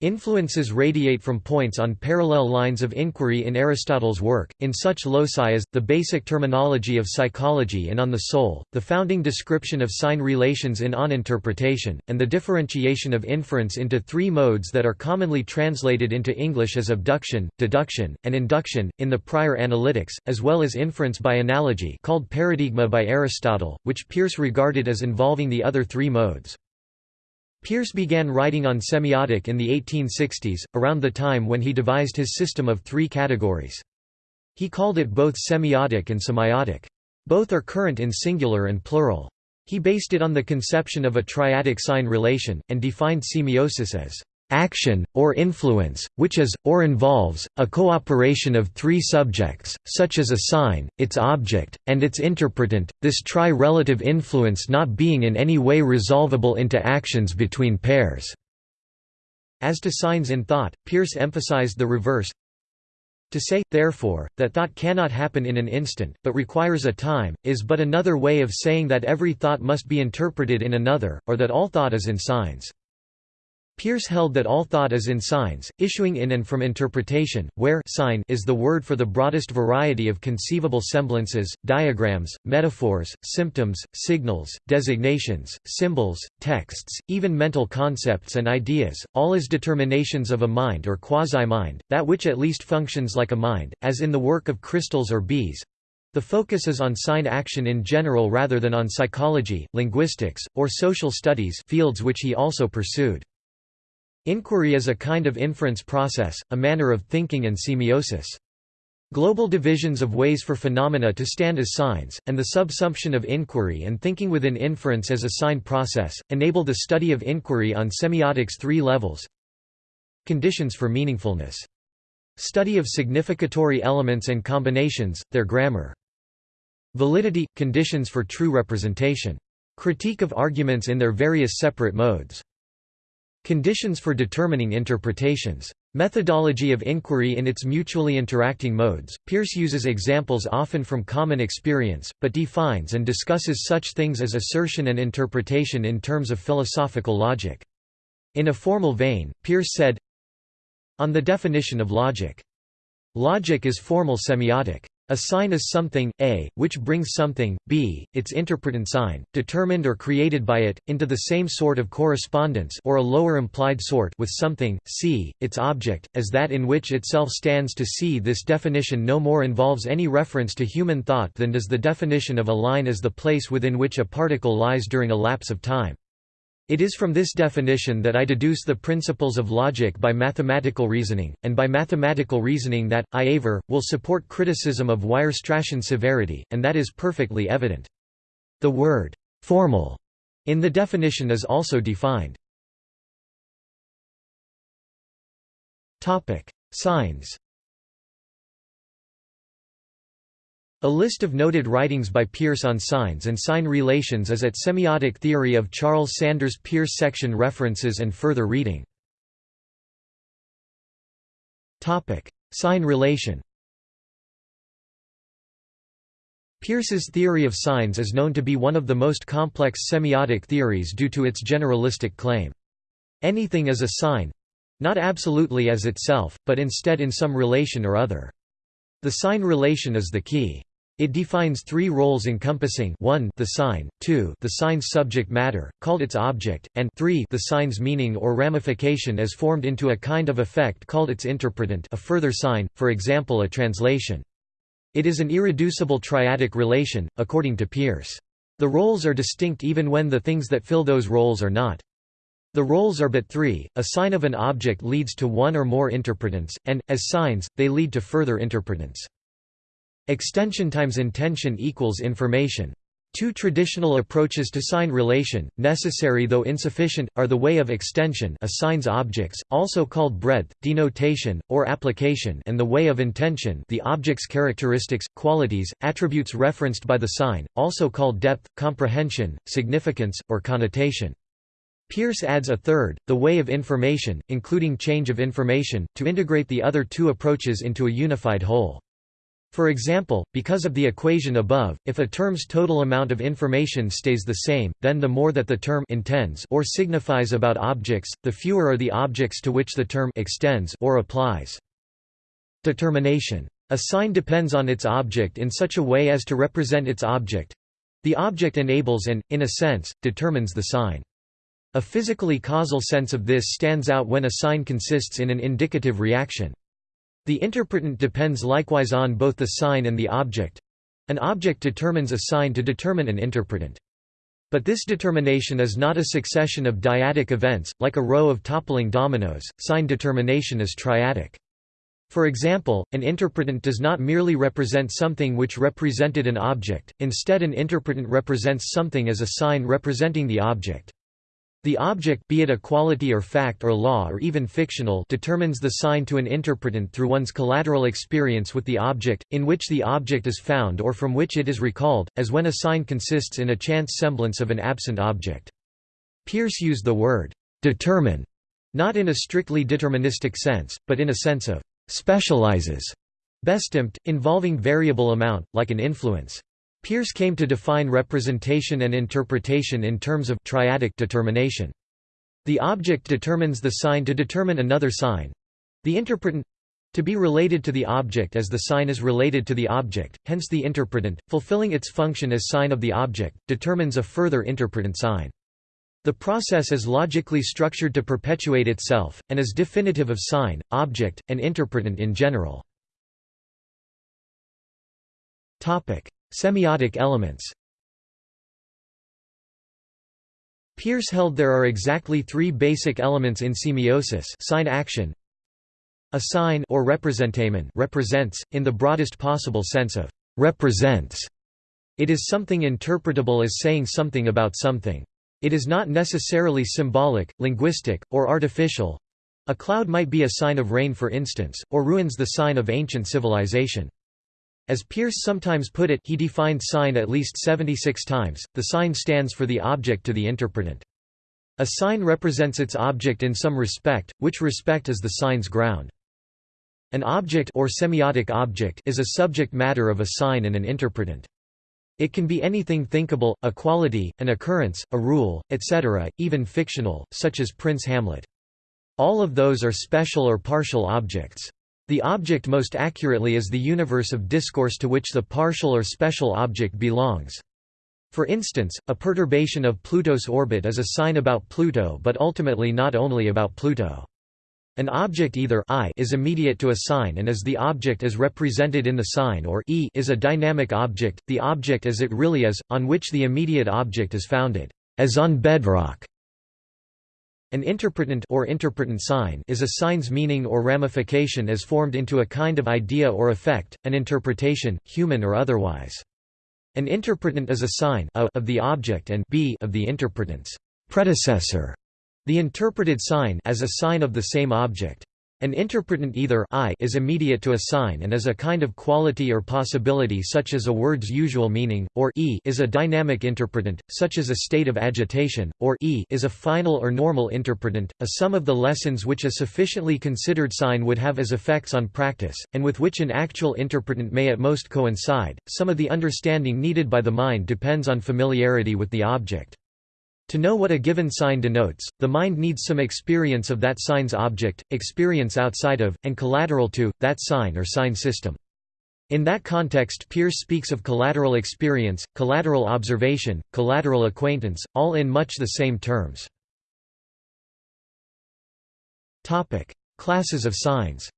S1: Influences radiate from points on parallel lines of inquiry in Aristotle's work, in such loci as, the basic terminology of psychology and on the soul, the founding description of sign relations in on interpretation, and the differentiation of inference into three modes that are commonly translated into English as abduction, deduction, and induction, in the prior analytics, as well as inference by analogy called paradigma by Aristotle, which Peirce regarded as involving the other three modes. Peirce began writing on semiotic in the 1860s, around the time when he devised his system of three categories. He called it both semiotic and semiotic. Both are current in singular and plural. He based it on the conception of a triadic sign relation, and defined semiosis as action, or influence, which is, or involves, a cooperation of three subjects, such as a sign, its object, and its interpretant, this tri-relative influence not being in any way resolvable into actions between pairs." As to signs in thought, Peirce emphasized the reverse, to say, therefore, that thought cannot happen in an instant, but requires a time, is but another way of saying that every thought must be interpreted in another, or that all thought is in signs. Peirce held that all thought is in signs, issuing in and from interpretation, where sign is the word for the broadest variety of conceivable semblances, diagrams, metaphors, symptoms, signals, designations, symbols, texts, even mental concepts and ideas, all as determinations of a mind or quasi-mind, that which at least functions like a mind, as in the work of crystals or bees. The focus is on sign action in general rather than on psychology, linguistics, or social studies fields which he also pursued. Inquiry is a kind of inference process, a manner of thinking and semiosis. Global divisions of ways for phenomena to stand as signs, and the subsumption of inquiry and thinking within inference as a sign process, enable the study of inquiry on semiotics three levels Conditions for meaningfulness. Study of significatory elements and combinations, their grammar. Validity – conditions for true representation. Critique of arguments in their various separate modes. Conditions for determining interpretations. Methodology of inquiry in its mutually interacting modes. Peirce uses examples often from common experience, but defines and discusses such things as assertion and interpretation in terms of philosophical logic. In a formal vein, Peirce said, On the definition of logic. Logic is formal semiotic. A sign is something, a, which brings something, b, its interpretant sign, determined or created by it, into the same sort of correspondence or a lower implied sort with something, c, its object, as that in which itself stands to c. This definition no more involves any reference to human thought than does the definition of a line as the place within which a particle lies during a lapse of time. It is from this definition that I deduce the principles of logic by mathematical reasoning, and by mathematical reasoning that, I aver, will support criticism of Weierstrassian severity, and that is perfectly evident. The word «formal» in the definition is also defined. Signs A list of noted writings by Peirce on signs and sign relations is at Semiotic Theory of Charles Sanders Peirce section References and further reading. Sign relation Peirce's theory of signs is known to be one of the most complex semiotic theories due to its generalistic claim. Anything is a sign—not absolutely as itself, but instead in some relation or other. The sign relation is the key. It defines three roles encompassing 1 the sign, 2 the sign's subject matter, called its object, and 3 the sign's meaning or ramification as formed into a kind of effect called its interpretant a further sign, for example a translation. It is an irreducible triadic relation, according to Peirce. The roles are distinct even when the things that fill those roles are not. The roles are but three, a sign of an object leads to one or more interpretants, and, as signs, they lead to further interpretants. Extension times intension equals information. Two traditional approaches to sign relation, necessary though insufficient, are the way of extension assigns objects, also called breadth, denotation, or application and the way of intension the object's characteristics, qualities, attributes referenced by the sign, also called depth, comprehension, significance, or connotation. Peirce adds a third, the way of information, including change of information, to integrate the other two approaches into a unified whole. For example, because of the equation above, if a term's total amount of information stays the same, then the more that the term intends or signifies about objects, the fewer are the objects to which the term extends or applies. Determination. A sign depends on its object in such a way as to represent its object. The object enables and, in a sense, determines the sign. A physically causal sense of this stands out when a sign consists in an indicative reaction. The interpretant depends likewise on both the sign and the object. An object determines a sign to determine an interpretant. But this determination is not a succession of dyadic events, like a row of toppling dominoes, sign determination is triadic. For example, an interpretant does not merely represent something which represented an object, instead an interpretant represents something as a sign representing the object. The object be it a quality or fact or law or even fictional determines the sign to an interpretant through one's collateral experience with the object, in which the object is found or from which it is recalled, as when a sign consists in a chance semblance of an absent object. Peirce used the word «determine» not in a strictly deterministic sense, but in a sense of «specializes» bestimmt, involving variable amount, like an influence. Peirce came to define representation and interpretation in terms of triadic determination. The object determines the sign to determine another sign. The interpretant to be related to the object as the sign is related to the object, hence the interpretant, fulfilling its function as sign of the object, determines a further interpretant sign. The process is logically structured to perpetuate itself, and is definitive of sign, object, and interpretant in general. Semiotic elements Peirce held there are exactly three basic elements in semiosis sign action a sign or representamen represents, in the broadest possible sense of «represents». It is something interpretable as saying something about something. It is not necessarily symbolic, linguistic, or artificial. A cloud might be a sign of rain for instance, or ruins the sign of ancient civilization. As Peirce sometimes put it he defined sign at least 76 times, the sign stands for the object to the interpretant. A sign represents its object in some respect, which respect is the sign's ground. An object or semiotic object is a subject matter of a sign and an interpretant. It can be anything thinkable, a quality, an occurrence, a rule, etc., even fictional, such as Prince Hamlet. All of those are special or partial objects. The object most accurately is the universe of discourse to which the partial or special object belongs. For instance, a perturbation of Pluto's orbit is a sign about Pluto but ultimately not only about Pluto. An object either I is immediate to a sign and is the object as represented in the sign or E is a dynamic object, the object as it really is, on which the immediate object is founded, as on bedrock. An interpretant or interpretant sign is a sign's meaning or ramification as formed into a kind of idea or effect, an interpretation, human or otherwise. An interpretant is a sign a of the object and b of the interpretant's predecessor. The interpreted sign as a sign of the same object. An interpretant either I is immediate to a sign and is a kind of quality or possibility such as a word's usual meaning, or E is a dynamic interpretant, such as a state of agitation, or E is a final or normal interpretant, a sum of the lessons which a sufficiently considered sign would have as effects on practice, and with which an actual interpretant may at most coincide. Some of the understanding needed by the mind depends on familiarity with the object. To know what a given sign denotes, the mind needs some experience of that sign's object, experience outside of, and collateral to, that sign or sign system. In that context Peirce speaks of collateral experience, collateral observation, collateral acquaintance, all in much the same terms. Classes of signs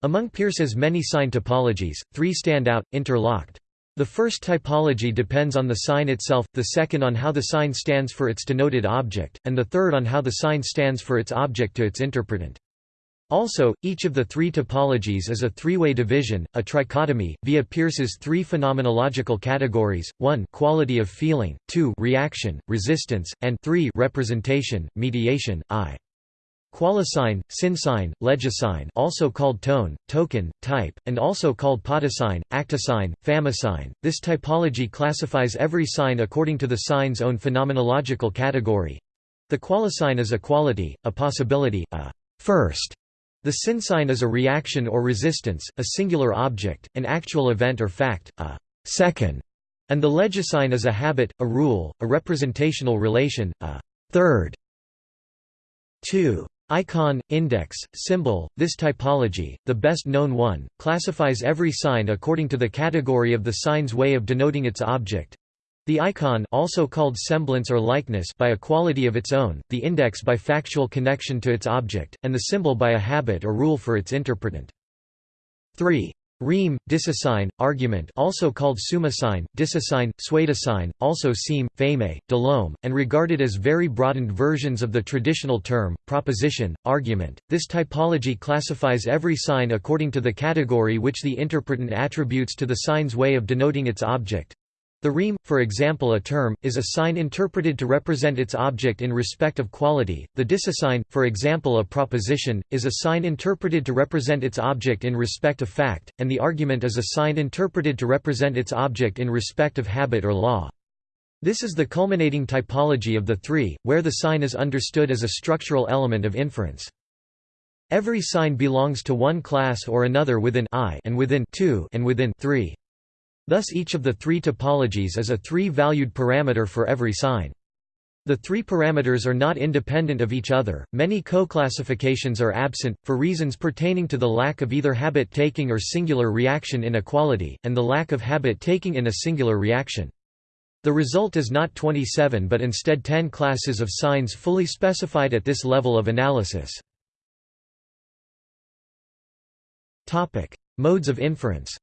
S1: Among Peirce's many sign typologies, three stand out, interlocked. The first typology depends on the sign itself, the second on how the sign stands for its denoted object, and the third on how the sign stands for its object to its interpretant. Also, each of the three typologies is a three-way division, a trichotomy, via Peirce's three phenomenological categories, 1 quality of feeling, 2 reaction, resistance, and 3 representation, mediation, I. Qualisign, synsign, legisign also called tone, token, type, and also called potisign, actisign, famisign. This typology classifies every sign according to the sign's own phenomenological category. The qualisign is a quality, a possibility, a first. The synsign is a reaction or resistance, a singular object, an actual event or fact, a second. And the legisign is a habit, a rule, a representational relation, a third. 2. Icon, index, symbol, this typology, the best known one, classifies every sign according to the category of the sign's way of denoting its object. The icon also called semblance or likeness by a quality of its own, the index by factual connection to its object, and the symbol by a habit or rule for its interpretant. 3. Rheme, dicisign, argument also called sign, dicisign, sign, also seme, pheme, delome, and regarded as very broadened versions of the traditional term, proposition, argument. This typology classifies every sign according to the category which the interpretant attributes to the sign's way of denoting its object. The rheme, for example a term, is a sign interpreted to represent its object in respect of quality, the dicisign, for example a proposition, is a sign interpreted to represent its object in respect of fact, and the argument is a sign interpreted to represent its object in respect of habit or law. This is the culminating typology of the three, where the sign is understood as a structural element of inference. Every sign belongs to one class or another within I and within 2 and within 3. Thus each of the three typologies is a three-valued parameter for every sign. The three parameters are not independent of each other, many co-classifications are absent, for reasons pertaining to the lack of either habit-taking or singular reaction inequality, and the lack of habit-taking in a singular reaction. The result is not 27 but instead 10 classes of signs fully specified at this level of analysis. Modes of inference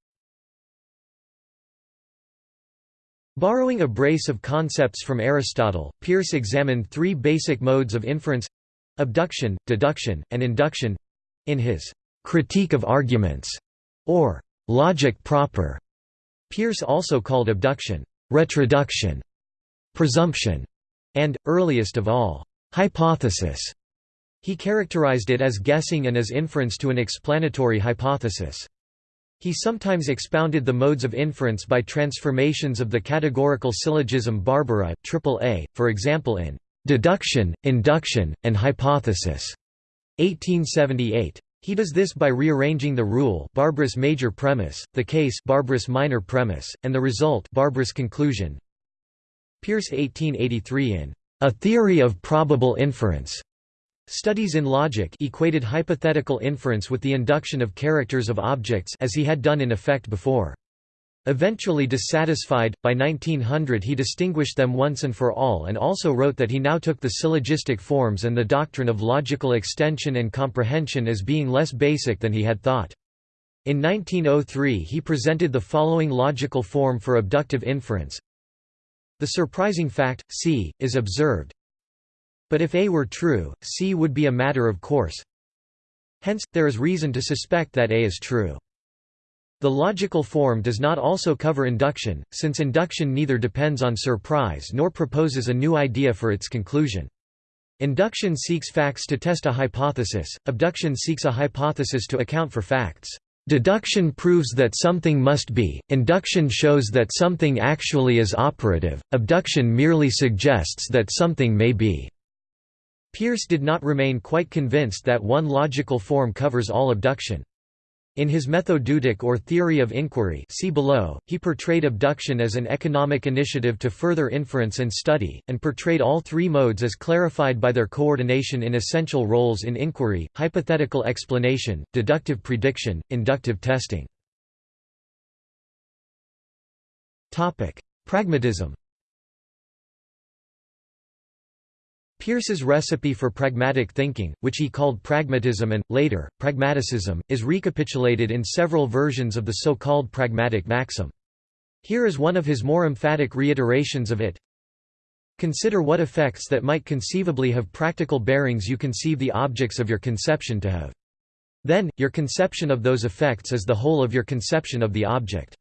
S1: Borrowing a brace of concepts from Aristotle, Peirce examined three basic modes of inference—abduction, deduction, and induction—in his «critique of arguments» or «logic proper». Peirce also called abduction «retroduction», «presumption» and, earliest of all, «hypothesis». He characterized it as guessing and as inference to an explanatory hypothesis. He sometimes expounded the modes of inference by transformations of the categorical syllogism Barbara, AAA, for example in "'Deduction, Induction, and Hypothesis' 1878. He does this by rearranging the rule Barbara's major premise, the case Barbara's minor premise, and the result Barbara's conclusion. Peirce 1883 in A Theory of Probable Inference Studies in logic equated hypothetical inference with the induction of characters of objects as he had done in effect before. Eventually dissatisfied, by 1900 he distinguished them once and for all and also wrote that he now took the syllogistic forms and the doctrine of logical extension and comprehension as being less basic than he had thought. In 1903 he presented the following logical form for abductive inference. The surprising fact, c, is observed, but if A were true, C would be a matter of course. Hence, there is reason to suspect that A is true. The logical form does not also cover induction, since induction neither depends on surprise nor proposes a new idea for its conclusion. Induction seeks facts to test a hypothesis, abduction seeks a hypothesis to account for facts. Deduction proves that something must be, induction shows that something actually is operative, abduction merely suggests that something may be. Peirce did not remain quite convinced that one logical form covers all abduction. In his Methodeutic or Theory of Inquiry see below, he portrayed abduction as an economic initiative to further inference and study, and portrayed all three modes as clarified by their coordination in essential roles in inquiry, hypothetical explanation, deductive prediction, inductive testing. Pragmatism Peirce's recipe for pragmatic thinking, which he called pragmatism and, later, pragmaticism, is recapitulated in several versions of the so-called pragmatic maxim. Here is one of his more emphatic reiterations of it. Consider what effects that might conceivably have practical bearings you conceive the objects of your conception to have. Then, your conception of those effects is the whole of your conception of the object.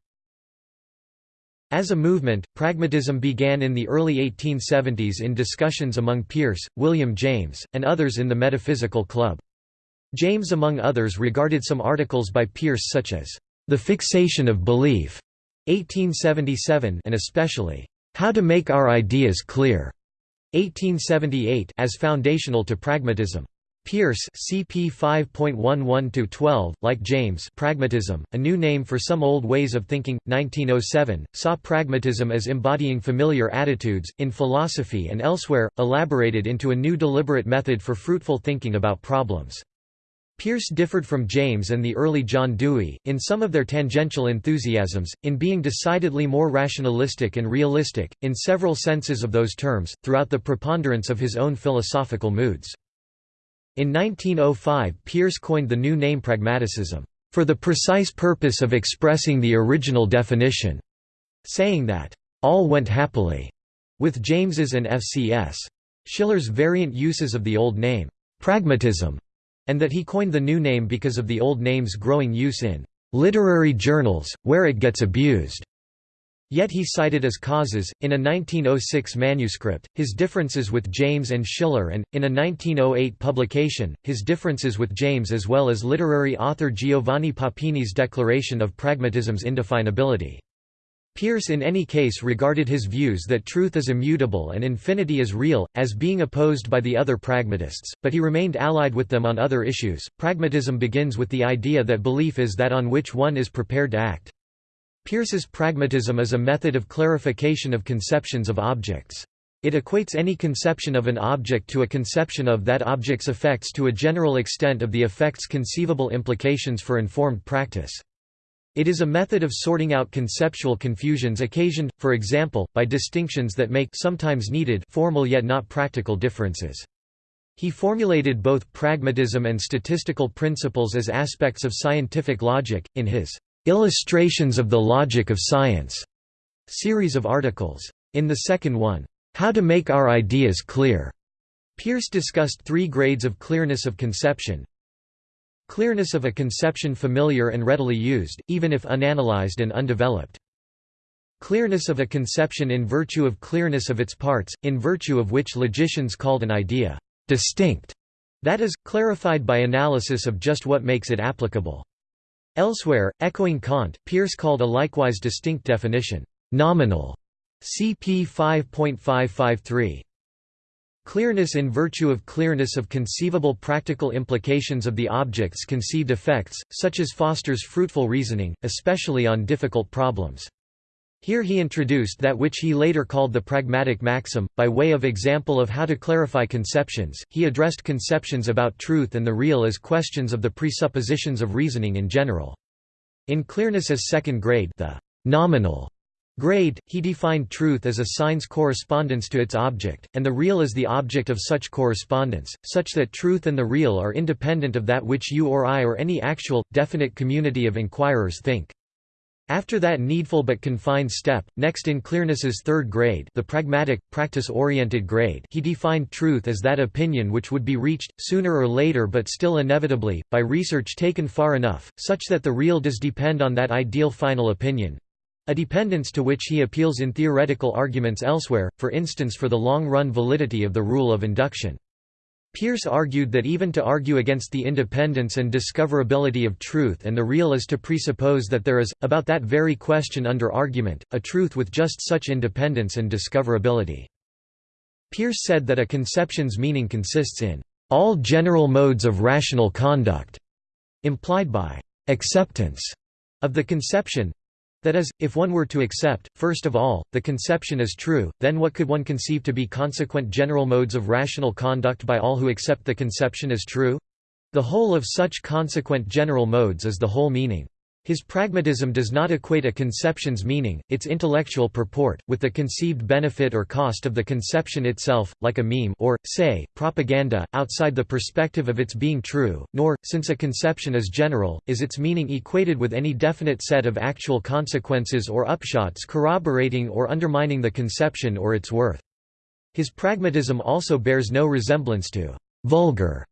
S1: As a movement, pragmatism began in the early 1870s in discussions among Peirce, William James, and others in the Metaphysical Club. James among others regarded some articles by Peirce such as, "...the fixation of belief", 1877 and especially, "...how to make our ideas clear", 1878 as foundational to pragmatism. Peirce CP 5.11-12, like James Pragmatism, a new name for some old ways of thinking, 1907, saw pragmatism as embodying familiar attitudes, in philosophy and elsewhere, elaborated into a new deliberate method for fruitful thinking about problems. Peirce differed from James and the early John Dewey, in some of their tangential enthusiasms, in being decidedly more rationalistic and realistic, in several senses of those terms, throughout the preponderance of his own philosophical moods. In 1905 Peirce coined the new name pragmaticism, "...for the precise purpose of expressing the original definition", saying that, "...all went happily", with James's and F.C.S. Schiller's variant uses of the old name, "...pragmatism", and that he coined the new name because of the old name's growing use in "...literary journals, where it gets abused." Yet he cited as causes, in a 1906 manuscript, his differences with James and Schiller and, in a 1908 publication, his differences with James as well as literary author Giovanni Papini's declaration of pragmatism's indefinability. Peirce in any case regarded his views that truth is immutable and infinity is real, as being opposed by the other pragmatists, but he remained allied with them on other issues. Pragmatism begins with the idea that belief is that on which one is prepared to act. Peirce's pragmatism is a method of clarification of conceptions of objects. It equates any conception of an object to a conception of that object's effects to a general extent of the effect's conceivable implications for informed practice. It is a method of sorting out conceptual confusions occasioned, for example, by distinctions that make sometimes needed formal yet not practical differences. He formulated both pragmatism and statistical principles as aspects of scientific logic, in his Illustrations of the Logic of Science series of articles. In the second one, How to Make Our Ideas Clear, Peirce discussed three grades of clearness of conception. Clearness of a conception familiar and readily used, even if unanalyzed and undeveloped. Clearness of a conception in virtue of clearness of its parts, in virtue of which logicians called an idea distinct, that is, clarified by analysis of just what makes it applicable. Elsewhere, echoing Kant, Peirce called a likewise distinct definition, nominal, cp 5.553. Clearness in virtue of clearness of conceivable practical implications of the object's conceived effects, such as fosters fruitful reasoning, especially on difficult problems. Here he introduced that which he later called the pragmatic maxim. By way of example of how to clarify conceptions, he addressed conceptions about truth and the real as questions of the presuppositions of reasoning in general. In clearness as second grade, the nominal grade, he defined truth as a sign's correspondence to its object, and the real as the object of such correspondence, such that truth and the real are independent of that which you or I or any actual, definite community of inquirers think. After that needful but confined step, next in clearness's third grade the pragmatic, practice-oriented grade he defined truth as that opinion which would be reached, sooner or later but still inevitably, by research taken far enough, such that the real does depend on that ideal final opinion—a dependence to which he appeals in theoretical arguments elsewhere, for instance for the long-run validity of the rule of induction. Peirce argued that even to argue against the independence and discoverability of truth and the real is to presuppose that there is, about that very question under argument, a truth with just such independence and discoverability. Peirce said that a conception's meaning consists in all general modes of rational conduct, implied by acceptance of the conception, that is, if one were to accept, first of all, the conception is true, then what could one conceive to be consequent general modes of rational conduct by all who accept the conception as true? The whole of such consequent general modes is the whole meaning. His pragmatism does not equate a conception's meaning, its intellectual purport, with the conceived benefit or cost of the conception itself, like a meme or, say, propaganda, outside the perspective of its being true, nor, since a conception is general, is its meaning equated with any definite set of actual consequences or upshots corroborating or undermining the conception or its worth. His pragmatism also bears no resemblance to vulgar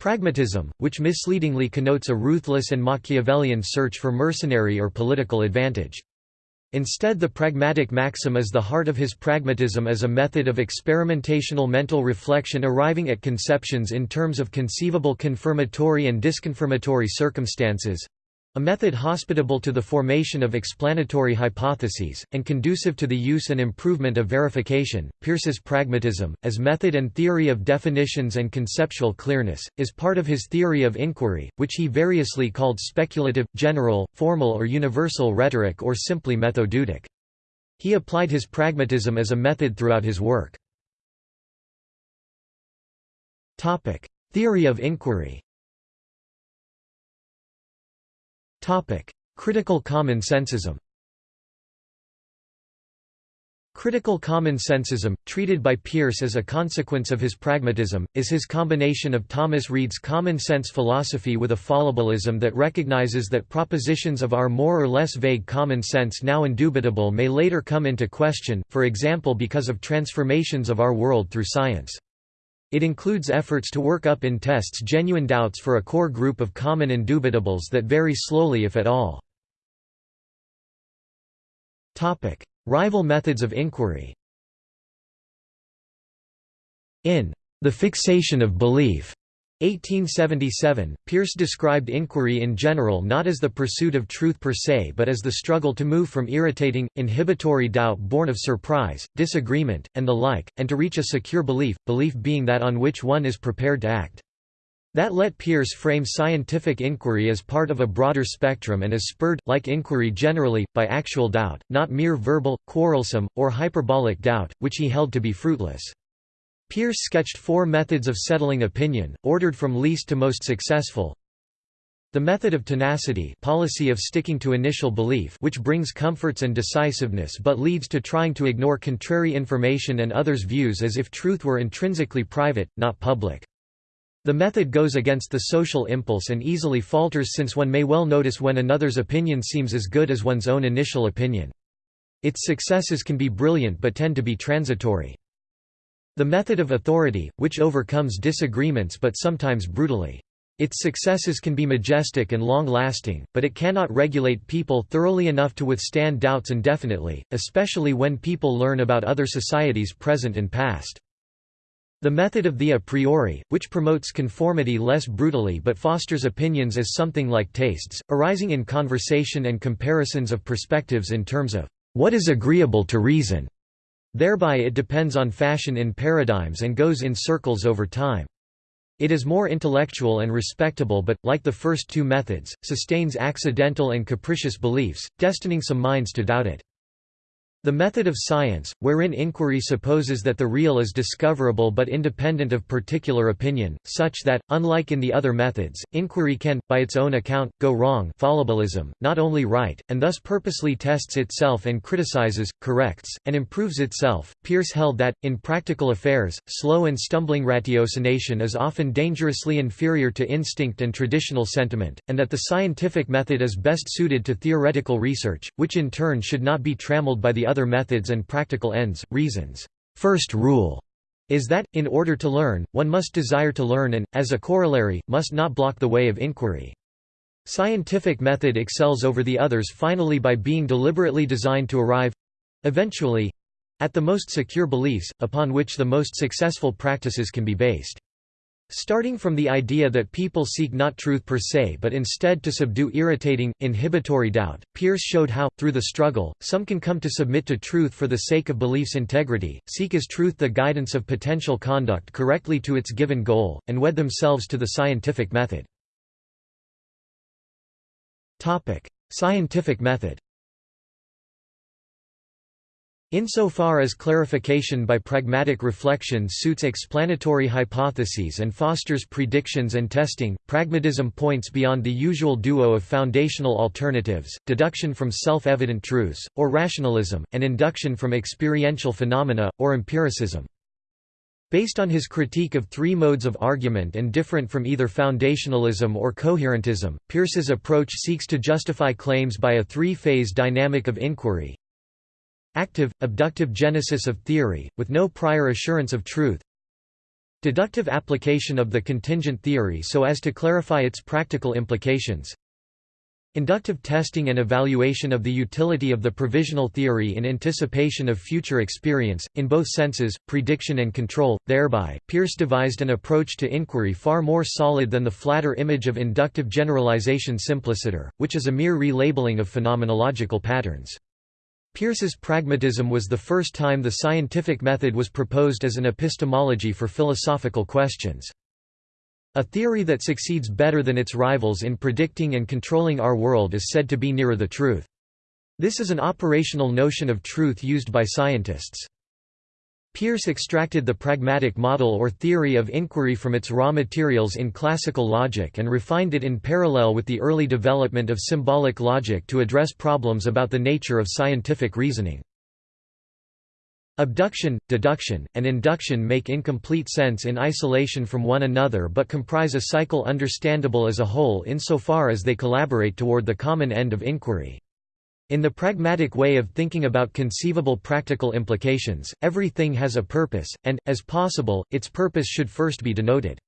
S1: Pragmatism, which misleadingly connotes a ruthless and Machiavellian search for mercenary or political advantage. Instead the pragmatic maxim is the heart of his pragmatism as a method of experimentational mental reflection arriving at conceptions in terms of conceivable confirmatory and disconfirmatory circumstances, a method hospitable to the formation of explanatory hypotheses, and conducive to the use and improvement of verification. Peirce's pragmatism, as method and theory of definitions and conceptual clearness, is part of his theory of inquiry, which he variously called speculative, general, formal or universal rhetoric or simply methodeutic. He applied his pragmatism as a method throughout his work. Theory of inquiry Critical common sensism Critical common sensism, treated by Peirce as a consequence of his pragmatism, is his combination of Thomas Reid's common sense philosophy with a fallibilism that recognizes that propositions of our more or less vague common sense now indubitable may later come into question, for example because of transformations of our world through science. It includes efforts to work up in tests genuine doubts for a core group of common indubitables that vary slowly if at all. Rival methods of inquiry In The Fixation of Belief 1877, Peirce described inquiry in general not as the pursuit of truth per se but as the struggle to move from irritating, inhibitory doubt born of surprise, disagreement, and the like, and to reach a secure belief, belief being that on which one is prepared to act. That let Peirce frame scientific inquiry as part of a broader spectrum and is spurred, like inquiry generally, by actual doubt, not mere verbal, quarrelsome, or hyperbolic doubt, which he held to be fruitless. Peirce sketched four methods of settling opinion, ordered from least to most successful. The method of tenacity policy of sticking to initial belief which brings comforts and decisiveness but leads to trying to ignore contrary information and others' views as if truth were intrinsically private, not public. The method goes against the social impulse and easily falters since one may well notice when another's opinion seems as good as one's own initial opinion. Its successes can be brilliant but tend to be transitory. The method of authority, which overcomes disagreements but sometimes brutally. Its successes can be majestic and long-lasting, but it cannot regulate people thoroughly enough to withstand doubts indefinitely, especially when people learn about other societies present and past. The method of the a priori, which promotes conformity less brutally but fosters opinions as something like tastes, arising in conversation and comparisons of perspectives in terms of what is agreeable to reason. Thereby it depends on fashion in paradigms and goes in circles over time. It is more intellectual and respectable but, like the first two methods, sustains accidental and capricious beliefs, destining some minds to doubt it. The method of science, wherein inquiry supposes that the real is discoverable but independent of particular opinion, such that, unlike in the other methods, inquiry can, by its own account, go wrong fallibilism, not only right, and thus purposely tests itself and criticizes, corrects, and improves itself. Peirce held that, in practical affairs, slow and stumbling ratiocination is often dangerously inferior to instinct and traditional sentiment, and that the scientific method is best suited to theoretical research, which in turn should not be trammeled by the other methods and practical ends, reasons. First rule is that, in order to learn, one must desire to learn and, as a corollary, must not block the way of inquiry. Scientific method excels over the others finally by being deliberately designed to arrive—eventually—at the most secure beliefs, upon which the most successful practices can be based. Starting from the idea that people seek not truth per se but instead to subdue irritating, inhibitory doubt, Peirce showed how, through the struggle, some can come to submit to truth for the sake of belief's integrity, seek as truth the guidance of potential conduct correctly to its given goal, and wed themselves to the scientific method. Scientific method Insofar as clarification by pragmatic reflection suits explanatory hypotheses and fosters predictions and testing, pragmatism points beyond the usual duo of foundational alternatives, deduction from self-evident truths, or rationalism, and induction from experiential phenomena, or empiricism. Based on his critique of three modes of argument and different from either foundationalism or coherentism, Peirce's approach seeks to justify claims by a three-phase dynamic of inquiry, Active, abductive genesis of theory, with no prior assurance of truth Deductive application of the contingent theory so as to clarify its practical implications Inductive testing and evaluation of the utility of the provisional theory in anticipation of future experience, in both senses, prediction and control. Thereby, Peirce devised an approach to inquiry far more solid than the flatter image of inductive generalization simpliciter, which is a mere relabeling of phenomenological patterns. Peirce's pragmatism was the first time the scientific method was proposed as an epistemology for philosophical questions. A theory that succeeds better than its rivals in predicting and controlling our world is said to be nearer the truth. This is an operational notion of truth used by scientists. Peirce extracted the pragmatic model or theory of inquiry from its raw materials in classical logic and refined it in parallel with the early development of symbolic logic to address problems about the nature of scientific reasoning. Abduction, deduction, and induction make incomplete sense in isolation from one another but comprise a cycle understandable as a whole insofar as they collaborate toward the common end of inquiry. In the pragmatic way of thinking about conceivable practical implications, everything has a purpose, and, as possible, its purpose should first be denoted.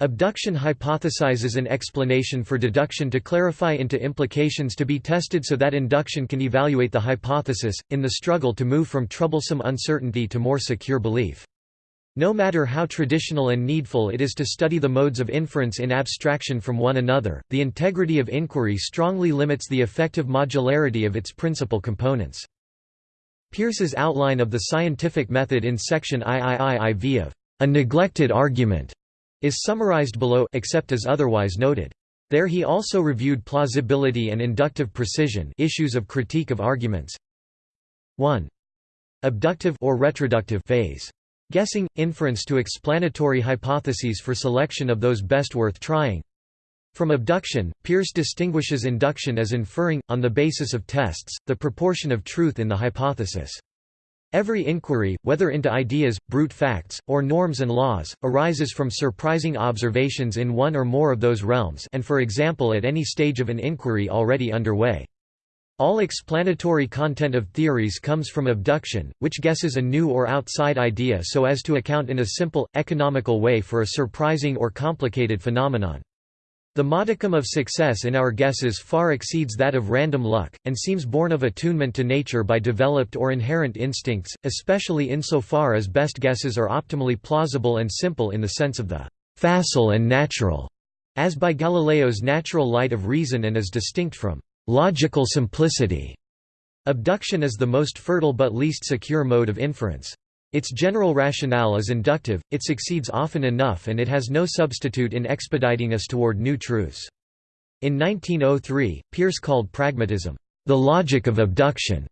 S1: Abduction hypothesizes an explanation for deduction to clarify into implications to be tested so that induction can evaluate the hypothesis, in the struggle to move from troublesome uncertainty to more secure belief. No matter how traditional and needful it is to study the modes of inference in abstraction from one another, the integrity of inquiry strongly limits the effective modularity of its principal components. Peirce's outline of the scientific method in section IIIIV of a neglected argument is summarized below except as otherwise noted. There he also reviewed plausibility and inductive precision issues of critique of arguments. 1. Abductive or retroductive phase. Guessing, inference to explanatory hypotheses for selection of those best worth trying. From abduction, Peirce distinguishes induction as inferring, on the basis of tests, the proportion of truth in the hypothesis. Every inquiry, whether into ideas, brute facts, or norms and laws, arises from surprising observations in one or more of those realms and for example at any stage of an inquiry already underway. All explanatory content of theories comes from abduction, which guesses a new or outside idea so as to account in a simple, economical way for a surprising or complicated phenomenon. The modicum of success in our guesses far exceeds that of random luck, and seems born of attunement to nature by developed or inherent instincts, especially insofar as best guesses are optimally plausible and simple in the sense of the «facile and natural», as by Galileo's natural light of reason and as distinct from «logical simplicity». Abduction is the most fertile but least secure mode of inference. Its general rationale is inductive, it succeeds often enough and it has no substitute in expediting us toward new truths. In 1903, Peirce called pragmatism, "...the logic of abduction."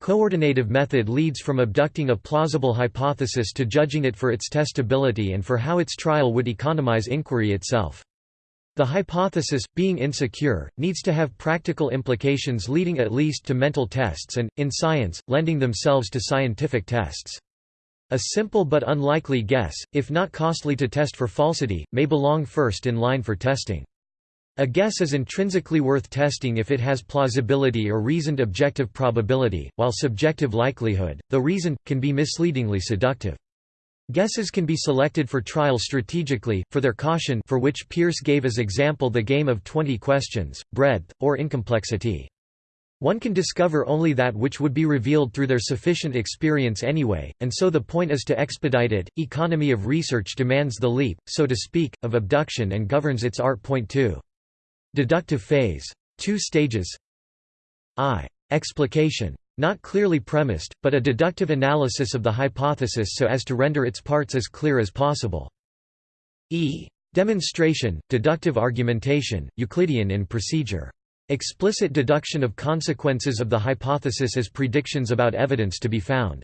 S1: Coordinative method leads from abducting a plausible hypothesis to judging it for its testability and for how its trial would economize inquiry itself. The hypothesis, being insecure, needs to have practical implications leading at least to mental tests and, in science, lending themselves to scientific tests. A simple but unlikely guess, if not costly to test for falsity, may belong first in line for testing. A guess is intrinsically worth testing if it has plausibility or reasoned objective probability, while subjective likelihood, though reason, can be misleadingly seductive. Guesses can be selected for trial strategically, for their caution for which Peirce gave as example the game of 20 questions, breadth, or incomplexity. One can discover only that which would be revealed through their sufficient experience anyway, and so the point is to expedite it. Economy of research demands the leap, so to speak, of abduction and governs its art. Point 2. Deductive phase. Two stages I. Explication. Not clearly premised, but a deductive analysis of the hypothesis so as to render its parts as clear as possible. E. Demonstration, deductive argumentation, Euclidean in procedure. Explicit deduction of consequences of the hypothesis as predictions about evidence to be found.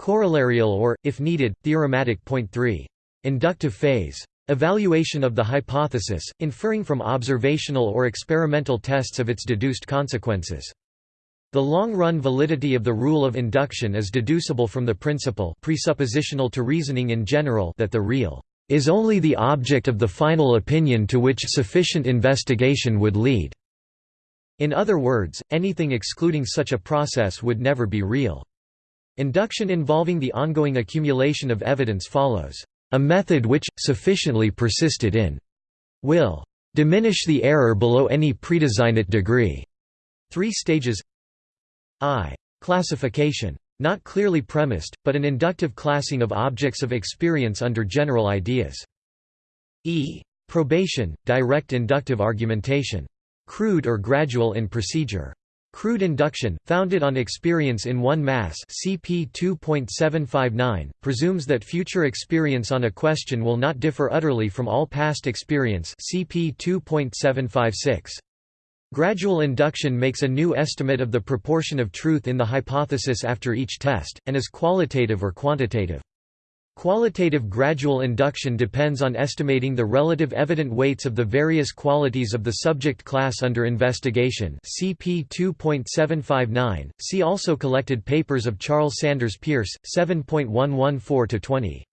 S1: Corollarial or, if needed, theorematic. Point 3. Inductive phase. Evaluation of the hypothesis, inferring from observational or experimental tests of its deduced consequences. The long-run validity of the rule of induction is deducible from the principle presuppositional to reasoning in general that the real is only the object of the final opinion to which sufficient investigation would lead. In other words, anything excluding such a process would never be real. Induction involving the ongoing accumulation of evidence follows. A method which, sufficiently persisted in, will diminish the error below any predesignate degree. Three stages I. Classification. Not clearly premised, but an inductive classing of objects of experience under general ideas. E. Probation, direct inductive argumentation. Crude or gradual in procedure. Crude induction, founded on experience in one mass CP 2.759, presumes that future experience on a question will not differ utterly from all past experience CP 2.756. Gradual induction makes a new estimate of the proportion of truth in the hypothesis after each test, and is qualitative or quantitative. Qualitative gradual induction depends on estimating the relative evident weights of the various qualities of the subject class under investigation CP 2.759. See also collected papers of Charles Sanders Peirce, 7.114-20.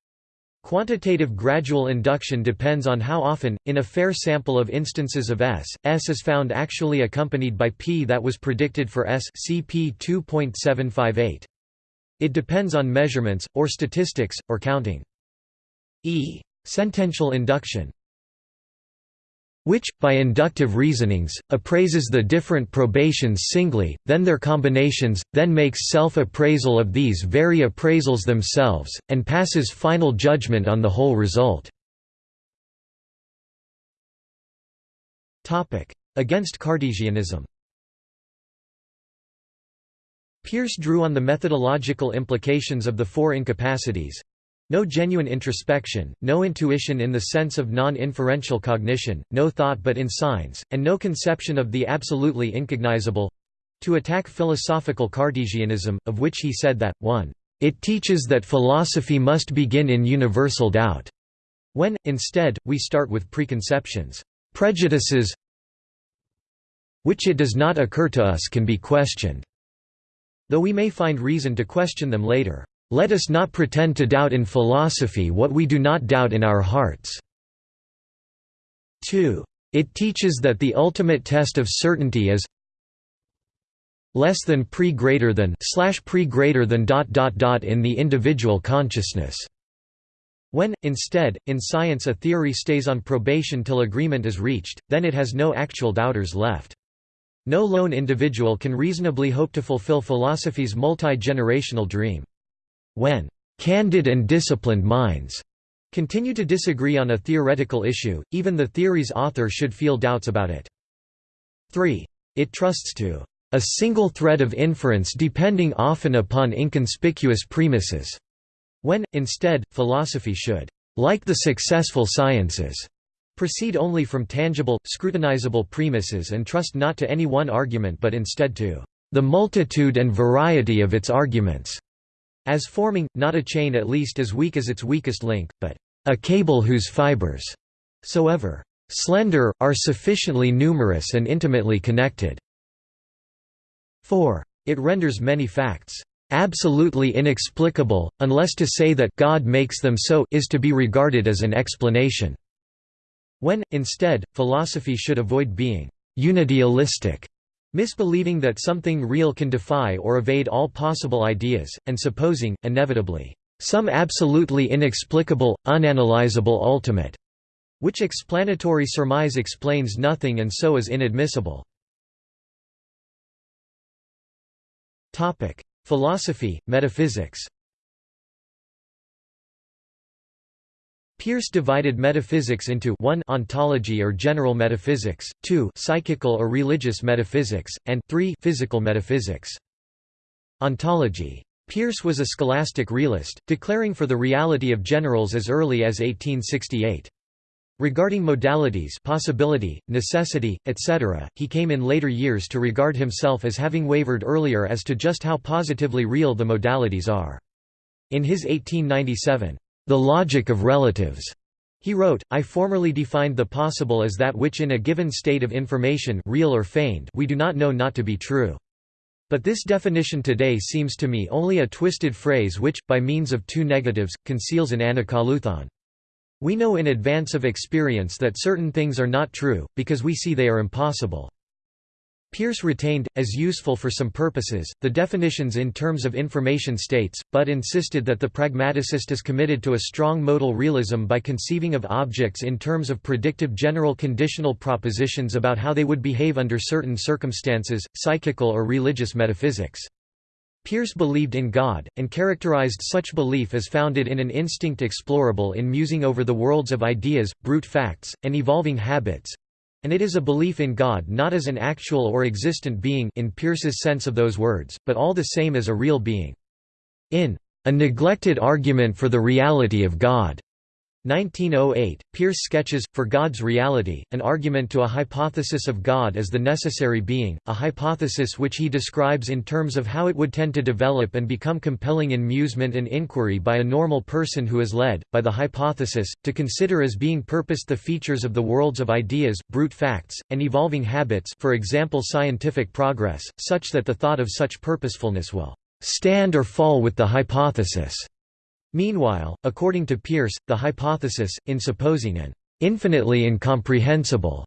S1: Quantitative gradual induction depends on how often, in a fair sample of instances of S, S is found actually accompanied by P that was predicted for S CP 2.758. It depends on measurements, or statistics, or counting. E. Sentential induction. Which, by inductive reasonings, appraises the different probations singly, then their combinations, then makes self-appraisal of these very appraisals themselves, and passes final judgment on the whole result. Against Cartesianism Peirce drew on the methodological implications of the four incapacities, no genuine introspection, no intuition in the sense of non-inferential cognition, no thought but in signs, and no conception of the absolutely incognizable—to attack philosophical Cartesianism, of which he said that, 1. It teaches that philosophy must begin in universal doubt, when, instead, we start with preconceptions, prejudices which it does not occur to us can be questioned, though we may find reason to question them later. Let us not pretend to doubt in philosophy what we do not doubt in our hearts. 2. It teaches that the ultimate test of certainty is less than pre greater than slash pre greater than dot dot dot in the individual consciousness. When, instead, in science a theory stays on probation till agreement is reached, then it has no actual doubters left. No lone individual can reasonably hope to fulfill philosophy's multi-generational dream. When candid and disciplined minds continue to disagree on a theoretical issue, even the theory's author should feel doubts about it. 3. It trusts to a single thread of inference depending often upon inconspicuous premises, when, instead, philosophy should, like the successful sciences, proceed only from tangible, scrutinizable premises and trust not to any one argument but instead to the multitude and variety of its arguments as forming, not a chain at least as weak as its weakest link, but a cable whose fibers, soever slender, are sufficiently numerous and intimately connected. 4. It renders many facts absolutely inexplicable, unless to say that God makes them so is to be regarded as an explanation. When, instead, philosophy should avoid being unidealistic Misbelieving that something real can defy or evade all possible ideas, and supposing, inevitably, some absolutely inexplicable, unanalyzable ultimate, which explanatory surmise explains nothing and so is inadmissible. Philosophy, metaphysics Peirce divided metaphysics into 1 ontology or general metaphysics, 2 psychical or religious metaphysics, and 3 physical metaphysics. Ontology. Peirce was a scholastic realist, declaring for the reality of generals as early as 1868. Regarding modalities possibility, necessity, etc., he came in later years to regard himself as having wavered earlier as to just how positively real the modalities are. In his 1897, the logic of relatives. He wrote, I formerly defined the possible as that which in a given state of information real or feigned we do not know not to be true. But this definition today seems to me only a twisted phrase which, by means of two negatives, conceals an anacoluthon. We know in advance of experience that certain things are not true, because we see they are impossible. Peirce retained, as useful for some purposes, the definitions in terms of information states, but insisted that the pragmaticist is committed to a strong modal realism by conceiving of objects in terms of predictive general conditional propositions about how they would behave under certain circumstances, psychical or religious metaphysics. Peirce believed in God, and characterized such belief as founded in an instinct explorable in musing over the worlds of ideas, brute facts, and evolving habits, and it is a belief in God not as an actual or existent being in Peirce's sense of those words, but all the same as a real being. In A Neglected Argument for the Reality of God, 1908, Peirce sketches, For God's Reality, an argument to a hypothesis of God as the necessary being, a hypothesis which he describes in terms of how it would tend to develop and become compelling in musement and inquiry by a normal person who is led, by the hypothesis, to consider as being purposed the features of the worlds of ideas, brute facts, and evolving habits for example scientific progress, such that the thought of such purposefulness will stand or fall with the hypothesis. Meanwhile, according to Peirce, the hypothesis, in supposing an infinitely incomprehensible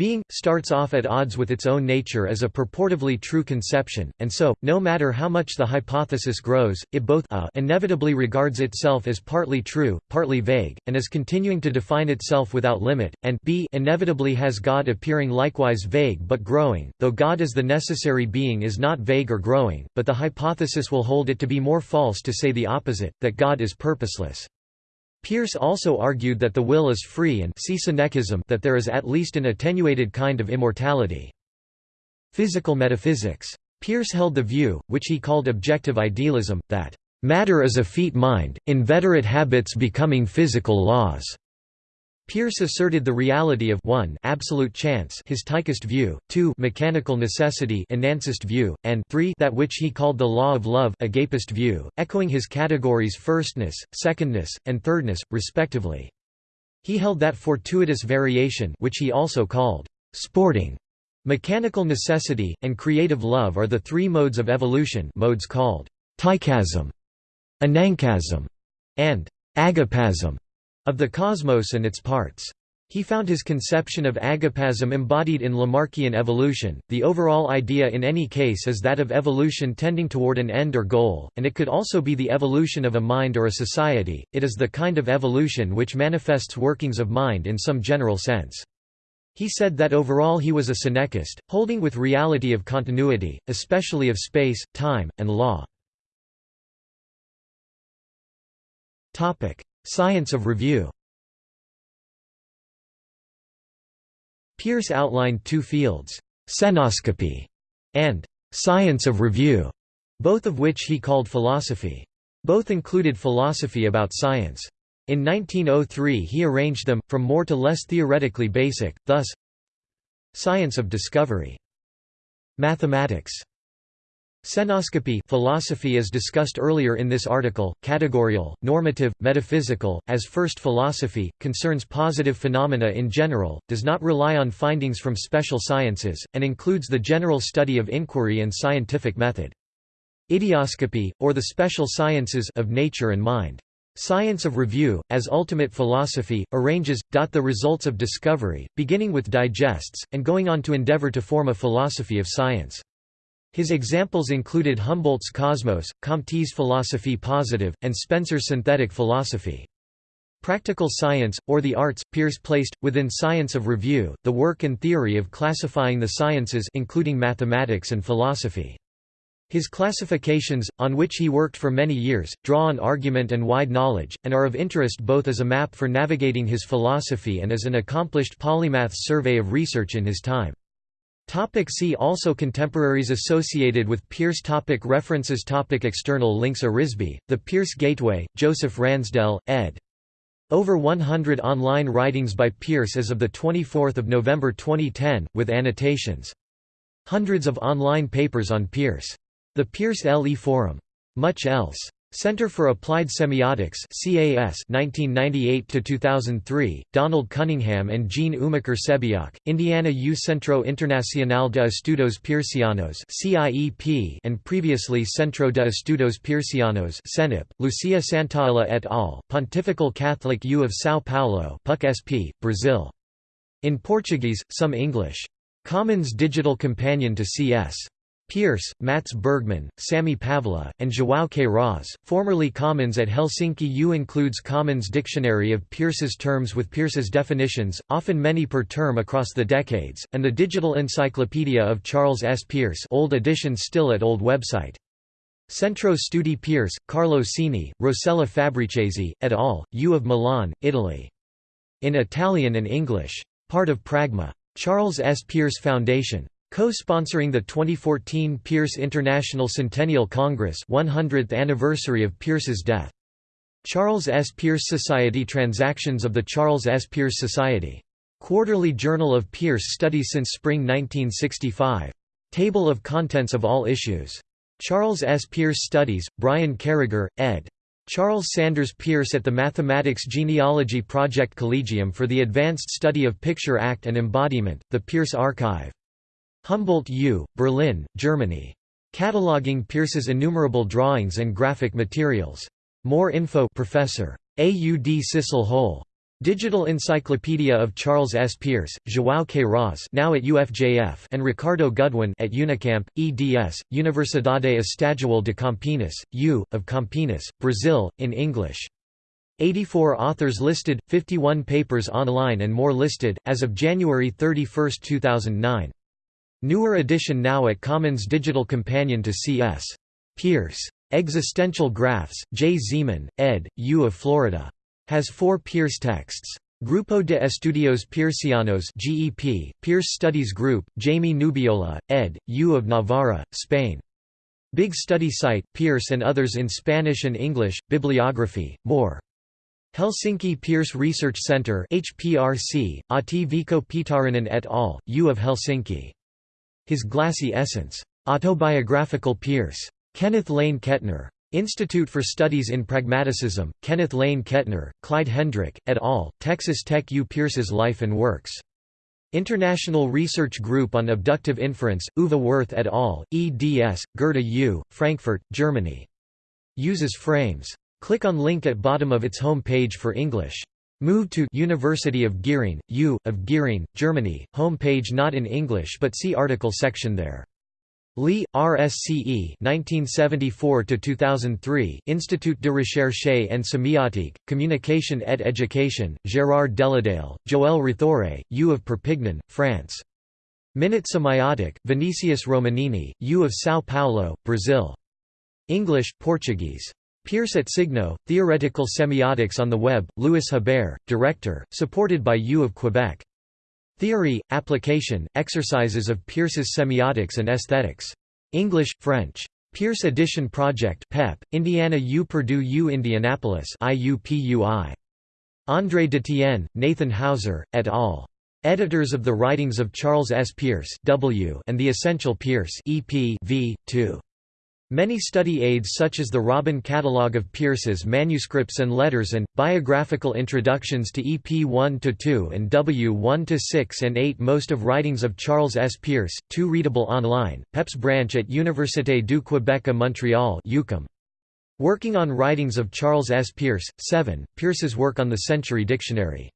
S1: Being, starts off at odds with its own nature as a purportedly true conception, and so, no matter how much the hypothesis grows, it both a inevitably regards itself as partly true, partly vague, and as continuing to define itself without limit, and b inevitably has God appearing likewise vague but growing, though God as the necessary being is not vague or growing, but the hypothesis will hold it to be more false to say the opposite, that God is purposeless. Peirce also argued that the will is free and that there is at least an attenuated kind of immortality. Physical metaphysics. Peirce held the view, which he called objective idealism, that matter is a effete mind, inveterate habits becoming physical laws. Peirce asserted the reality of 1 absolute chance his tychist view, 2 mechanical necessity anancist view, and 3 that which he called the law of love agapist view, echoing his categories firstness, secondness, and thirdness, respectively. He held that fortuitous variation which he also called sporting, mechanical necessity, and creative love are the three modes of evolution modes called tychasm, anancasm, and agapasm of the cosmos and its parts. He found his conception of agapasm embodied in Lamarckian evolution. The overall idea in any case is that of evolution tending toward an end or goal, and it could also be the evolution of a mind or a society. It is the kind of evolution which manifests workings of mind in some general sense. He said that overall he was a synechist, holding with reality of continuity, especially of space, time, and law. Science of review Peirce outlined two fields, «cenoscopy» and science of review, both of which he called philosophy. Both included philosophy about science. In 1903 he arranged them, from more to less theoretically basic, thus Science of discovery. Mathematics Cenoscopy philosophy as discussed earlier in this article, categorial, normative, metaphysical, as first philosophy, concerns positive phenomena in general, does not rely on findings from special sciences, and includes the general study of inquiry and scientific method. Idioscopy, or the special sciences of nature and mind. Science of review, as ultimate philosophy, arranges, the results of discovery, beginning with digests, and going on to endeavor to form a philosophy of science. His examples included Humboldt's Cosmos, Comte's Philosophie positive, and Spencer's synthetic philosophy. Practical science, or the arts, Peirce placed, within science of review, the work and theory of classifying the sciences including mathematics and philosophy. His classifications, on which he worked for many years, draw on argument and wide knowledge, and are of interest both as a map for navigating his philosophy and as an accomplished polymath's survey of research in his time. Topic see also Contemporaries associated with Peirce topic References topic External links Arisbe, The Peirce Gateway, Joseph Ransdell, ed. Over 100 online writings by Peirce as of 24 November 2010, with annotations. Hundreds of online papers on Peirce. The Peirce LE Forum. Much else. Center for Applied Semiotics CAS 1998-2003, Donald Cunningham and Jean Umiker-Sebeok, Indiana U Centro Internacional de Estudos Peircianos CIEP and previously Centro de Estudos Peircianos CENIP, Lucia Santaella et al., Pontifical Catholic U of São Paulo PUC SP, Brazil. In Portuguese, some English. Commens Digital Companion to CS. Peirce, Mats Bergman, Sami Paavola, and João Queiroz, formerly Commens at Helsinki U includes Commens Dictionary of Peirce's terms with Peirce's definitions, often many per term across the decades, and the Digital Encyclopedia of Charles S. Peirce old edition still at old website. Centro Studi Peirce, Carlo Sini, Rossella Fabbrichesi, et al., U of Milan, Italy. In Italian and English. Part of Pragma. Charles S. Peirce Foundation. Co-sponsoring the 2014 Peirce International Centennial Congress 100th anniversary of Peirce's death. Charles S. Peirce Society Transactions of the Charles S. Peirce Society. Quarterly Journal of Peirce Studies since spring 1965. Table of contents of all issues. Charles S. Peirce Studies, Brian Carragher, ed. Charles Sanders Peirce at the Mathematics Genealogy Project Collegium for the Advanced Study of Picture Act and Embodiment, the Peirce Archive. Humboldt U., Berlin, Germany. Cataloging Peirce's innumerable drawings and graphic materials. More info Professor. A. U. D. Sissel Hoel. Digital Encyclopedia of Charles S. Peirce, João Queiroz now at UFJF and Ricardo Gudwin at Unicamp, eds, Universidade Estadual de Campinas, U, of Campinas, Brazil, in English. 84 authors listed, 51 papers online and more listed, as of January 31, 2009. Newer edition now at Commens Digital Companion to C.S. Peirce. Existential Graphs, J. Zeman, ed., U of Florida. Has four Peirce texts. Grupo de Estudios Peircianos GEP, Peirce Studies Group, Jamie Nubiola, ed., U of Navarra, Spain. Big study site, Peirce and others in Spanish and English, bibliography, more. Helsinki Peirce Research Center HPRC, Ahti Veikko Pietarinen et al., U of Helsinki. His Glassy Essence. Autobiographical Peirce. Kenneth Laine Ketner. Institute for Studies in Pragmaticism, Kenneth Laine Ketner, Clyde Hendrick, et al., Texas Tech U. Peirce's Life and Works. International Research Group on Abductive Inference, Uwe Wirth et al., eds, Goethe U., Frankfurt, Germany. Uses frames. Click on link at bottom of its home page for English. Move to University of Gering, U, of Gering, Germany, home page not in English but see article section there. Lee, RSCE 1974–2003 Institut de Recherche and Semiotique, Communication et Education, Gérard Deledalle, Joël Réthoré, U of Perpignan, France. Minute Semiotic, Vinicius Romanini, U of São Paulo, Brazil. English, Portuguese. Peirce at Signo, Theoretical Semiotics on the Web, Louis Hebert, Director, supported by U of Quebec. Theory, Application, Exercises of Peirce's Semiotics and Aesthetics. English, French. Peirce Edition Project PEP, Indiana U Purdue U Indianapolis IUPUI. André Detienne, Nathan Hauser, et al. Editors of the Writings of Charles S. Peirce W and The Essential Peirce EP v. 2. Many study aids such as the Robin Catalogue of Peirce's manuscripts and letters and, biographical introductions to EP 1–2 and W 1–6 and 8 Most of writings of Charles S. Peirce, 2 readable online, PEP's branch at Université du Québec à Montréal UQAM. Working on writings of Charles S. Peirce, 7, Peirce's work on the Century Dictionary.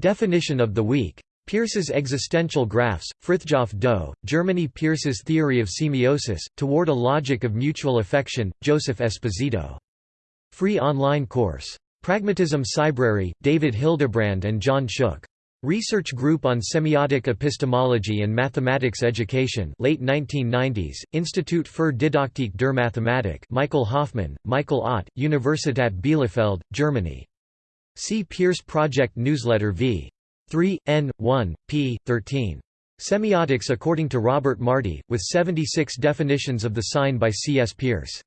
S1: Definition of the week Peirce's existential graphs, Frithjof Dau, Germany Peirce's theory of semiosis, Toward a Logic of Mutual Affection, Joseph Esposito. Free online course. Pragmatism Cybrary, David Hildebrand and John Shook. Research Group on Semiotic Epistemology and Mathematics Education late 1990s, Institut für Didaktik der Mathematik Michael Hoffmann, Michael Ott, Universität Bielefeld, Germany. See Peirce Project Newsletter v. 3, n. 1, p. 13. Semiotics according to Robert Marty, with 76 definitions of the sign by C. S. Peirce.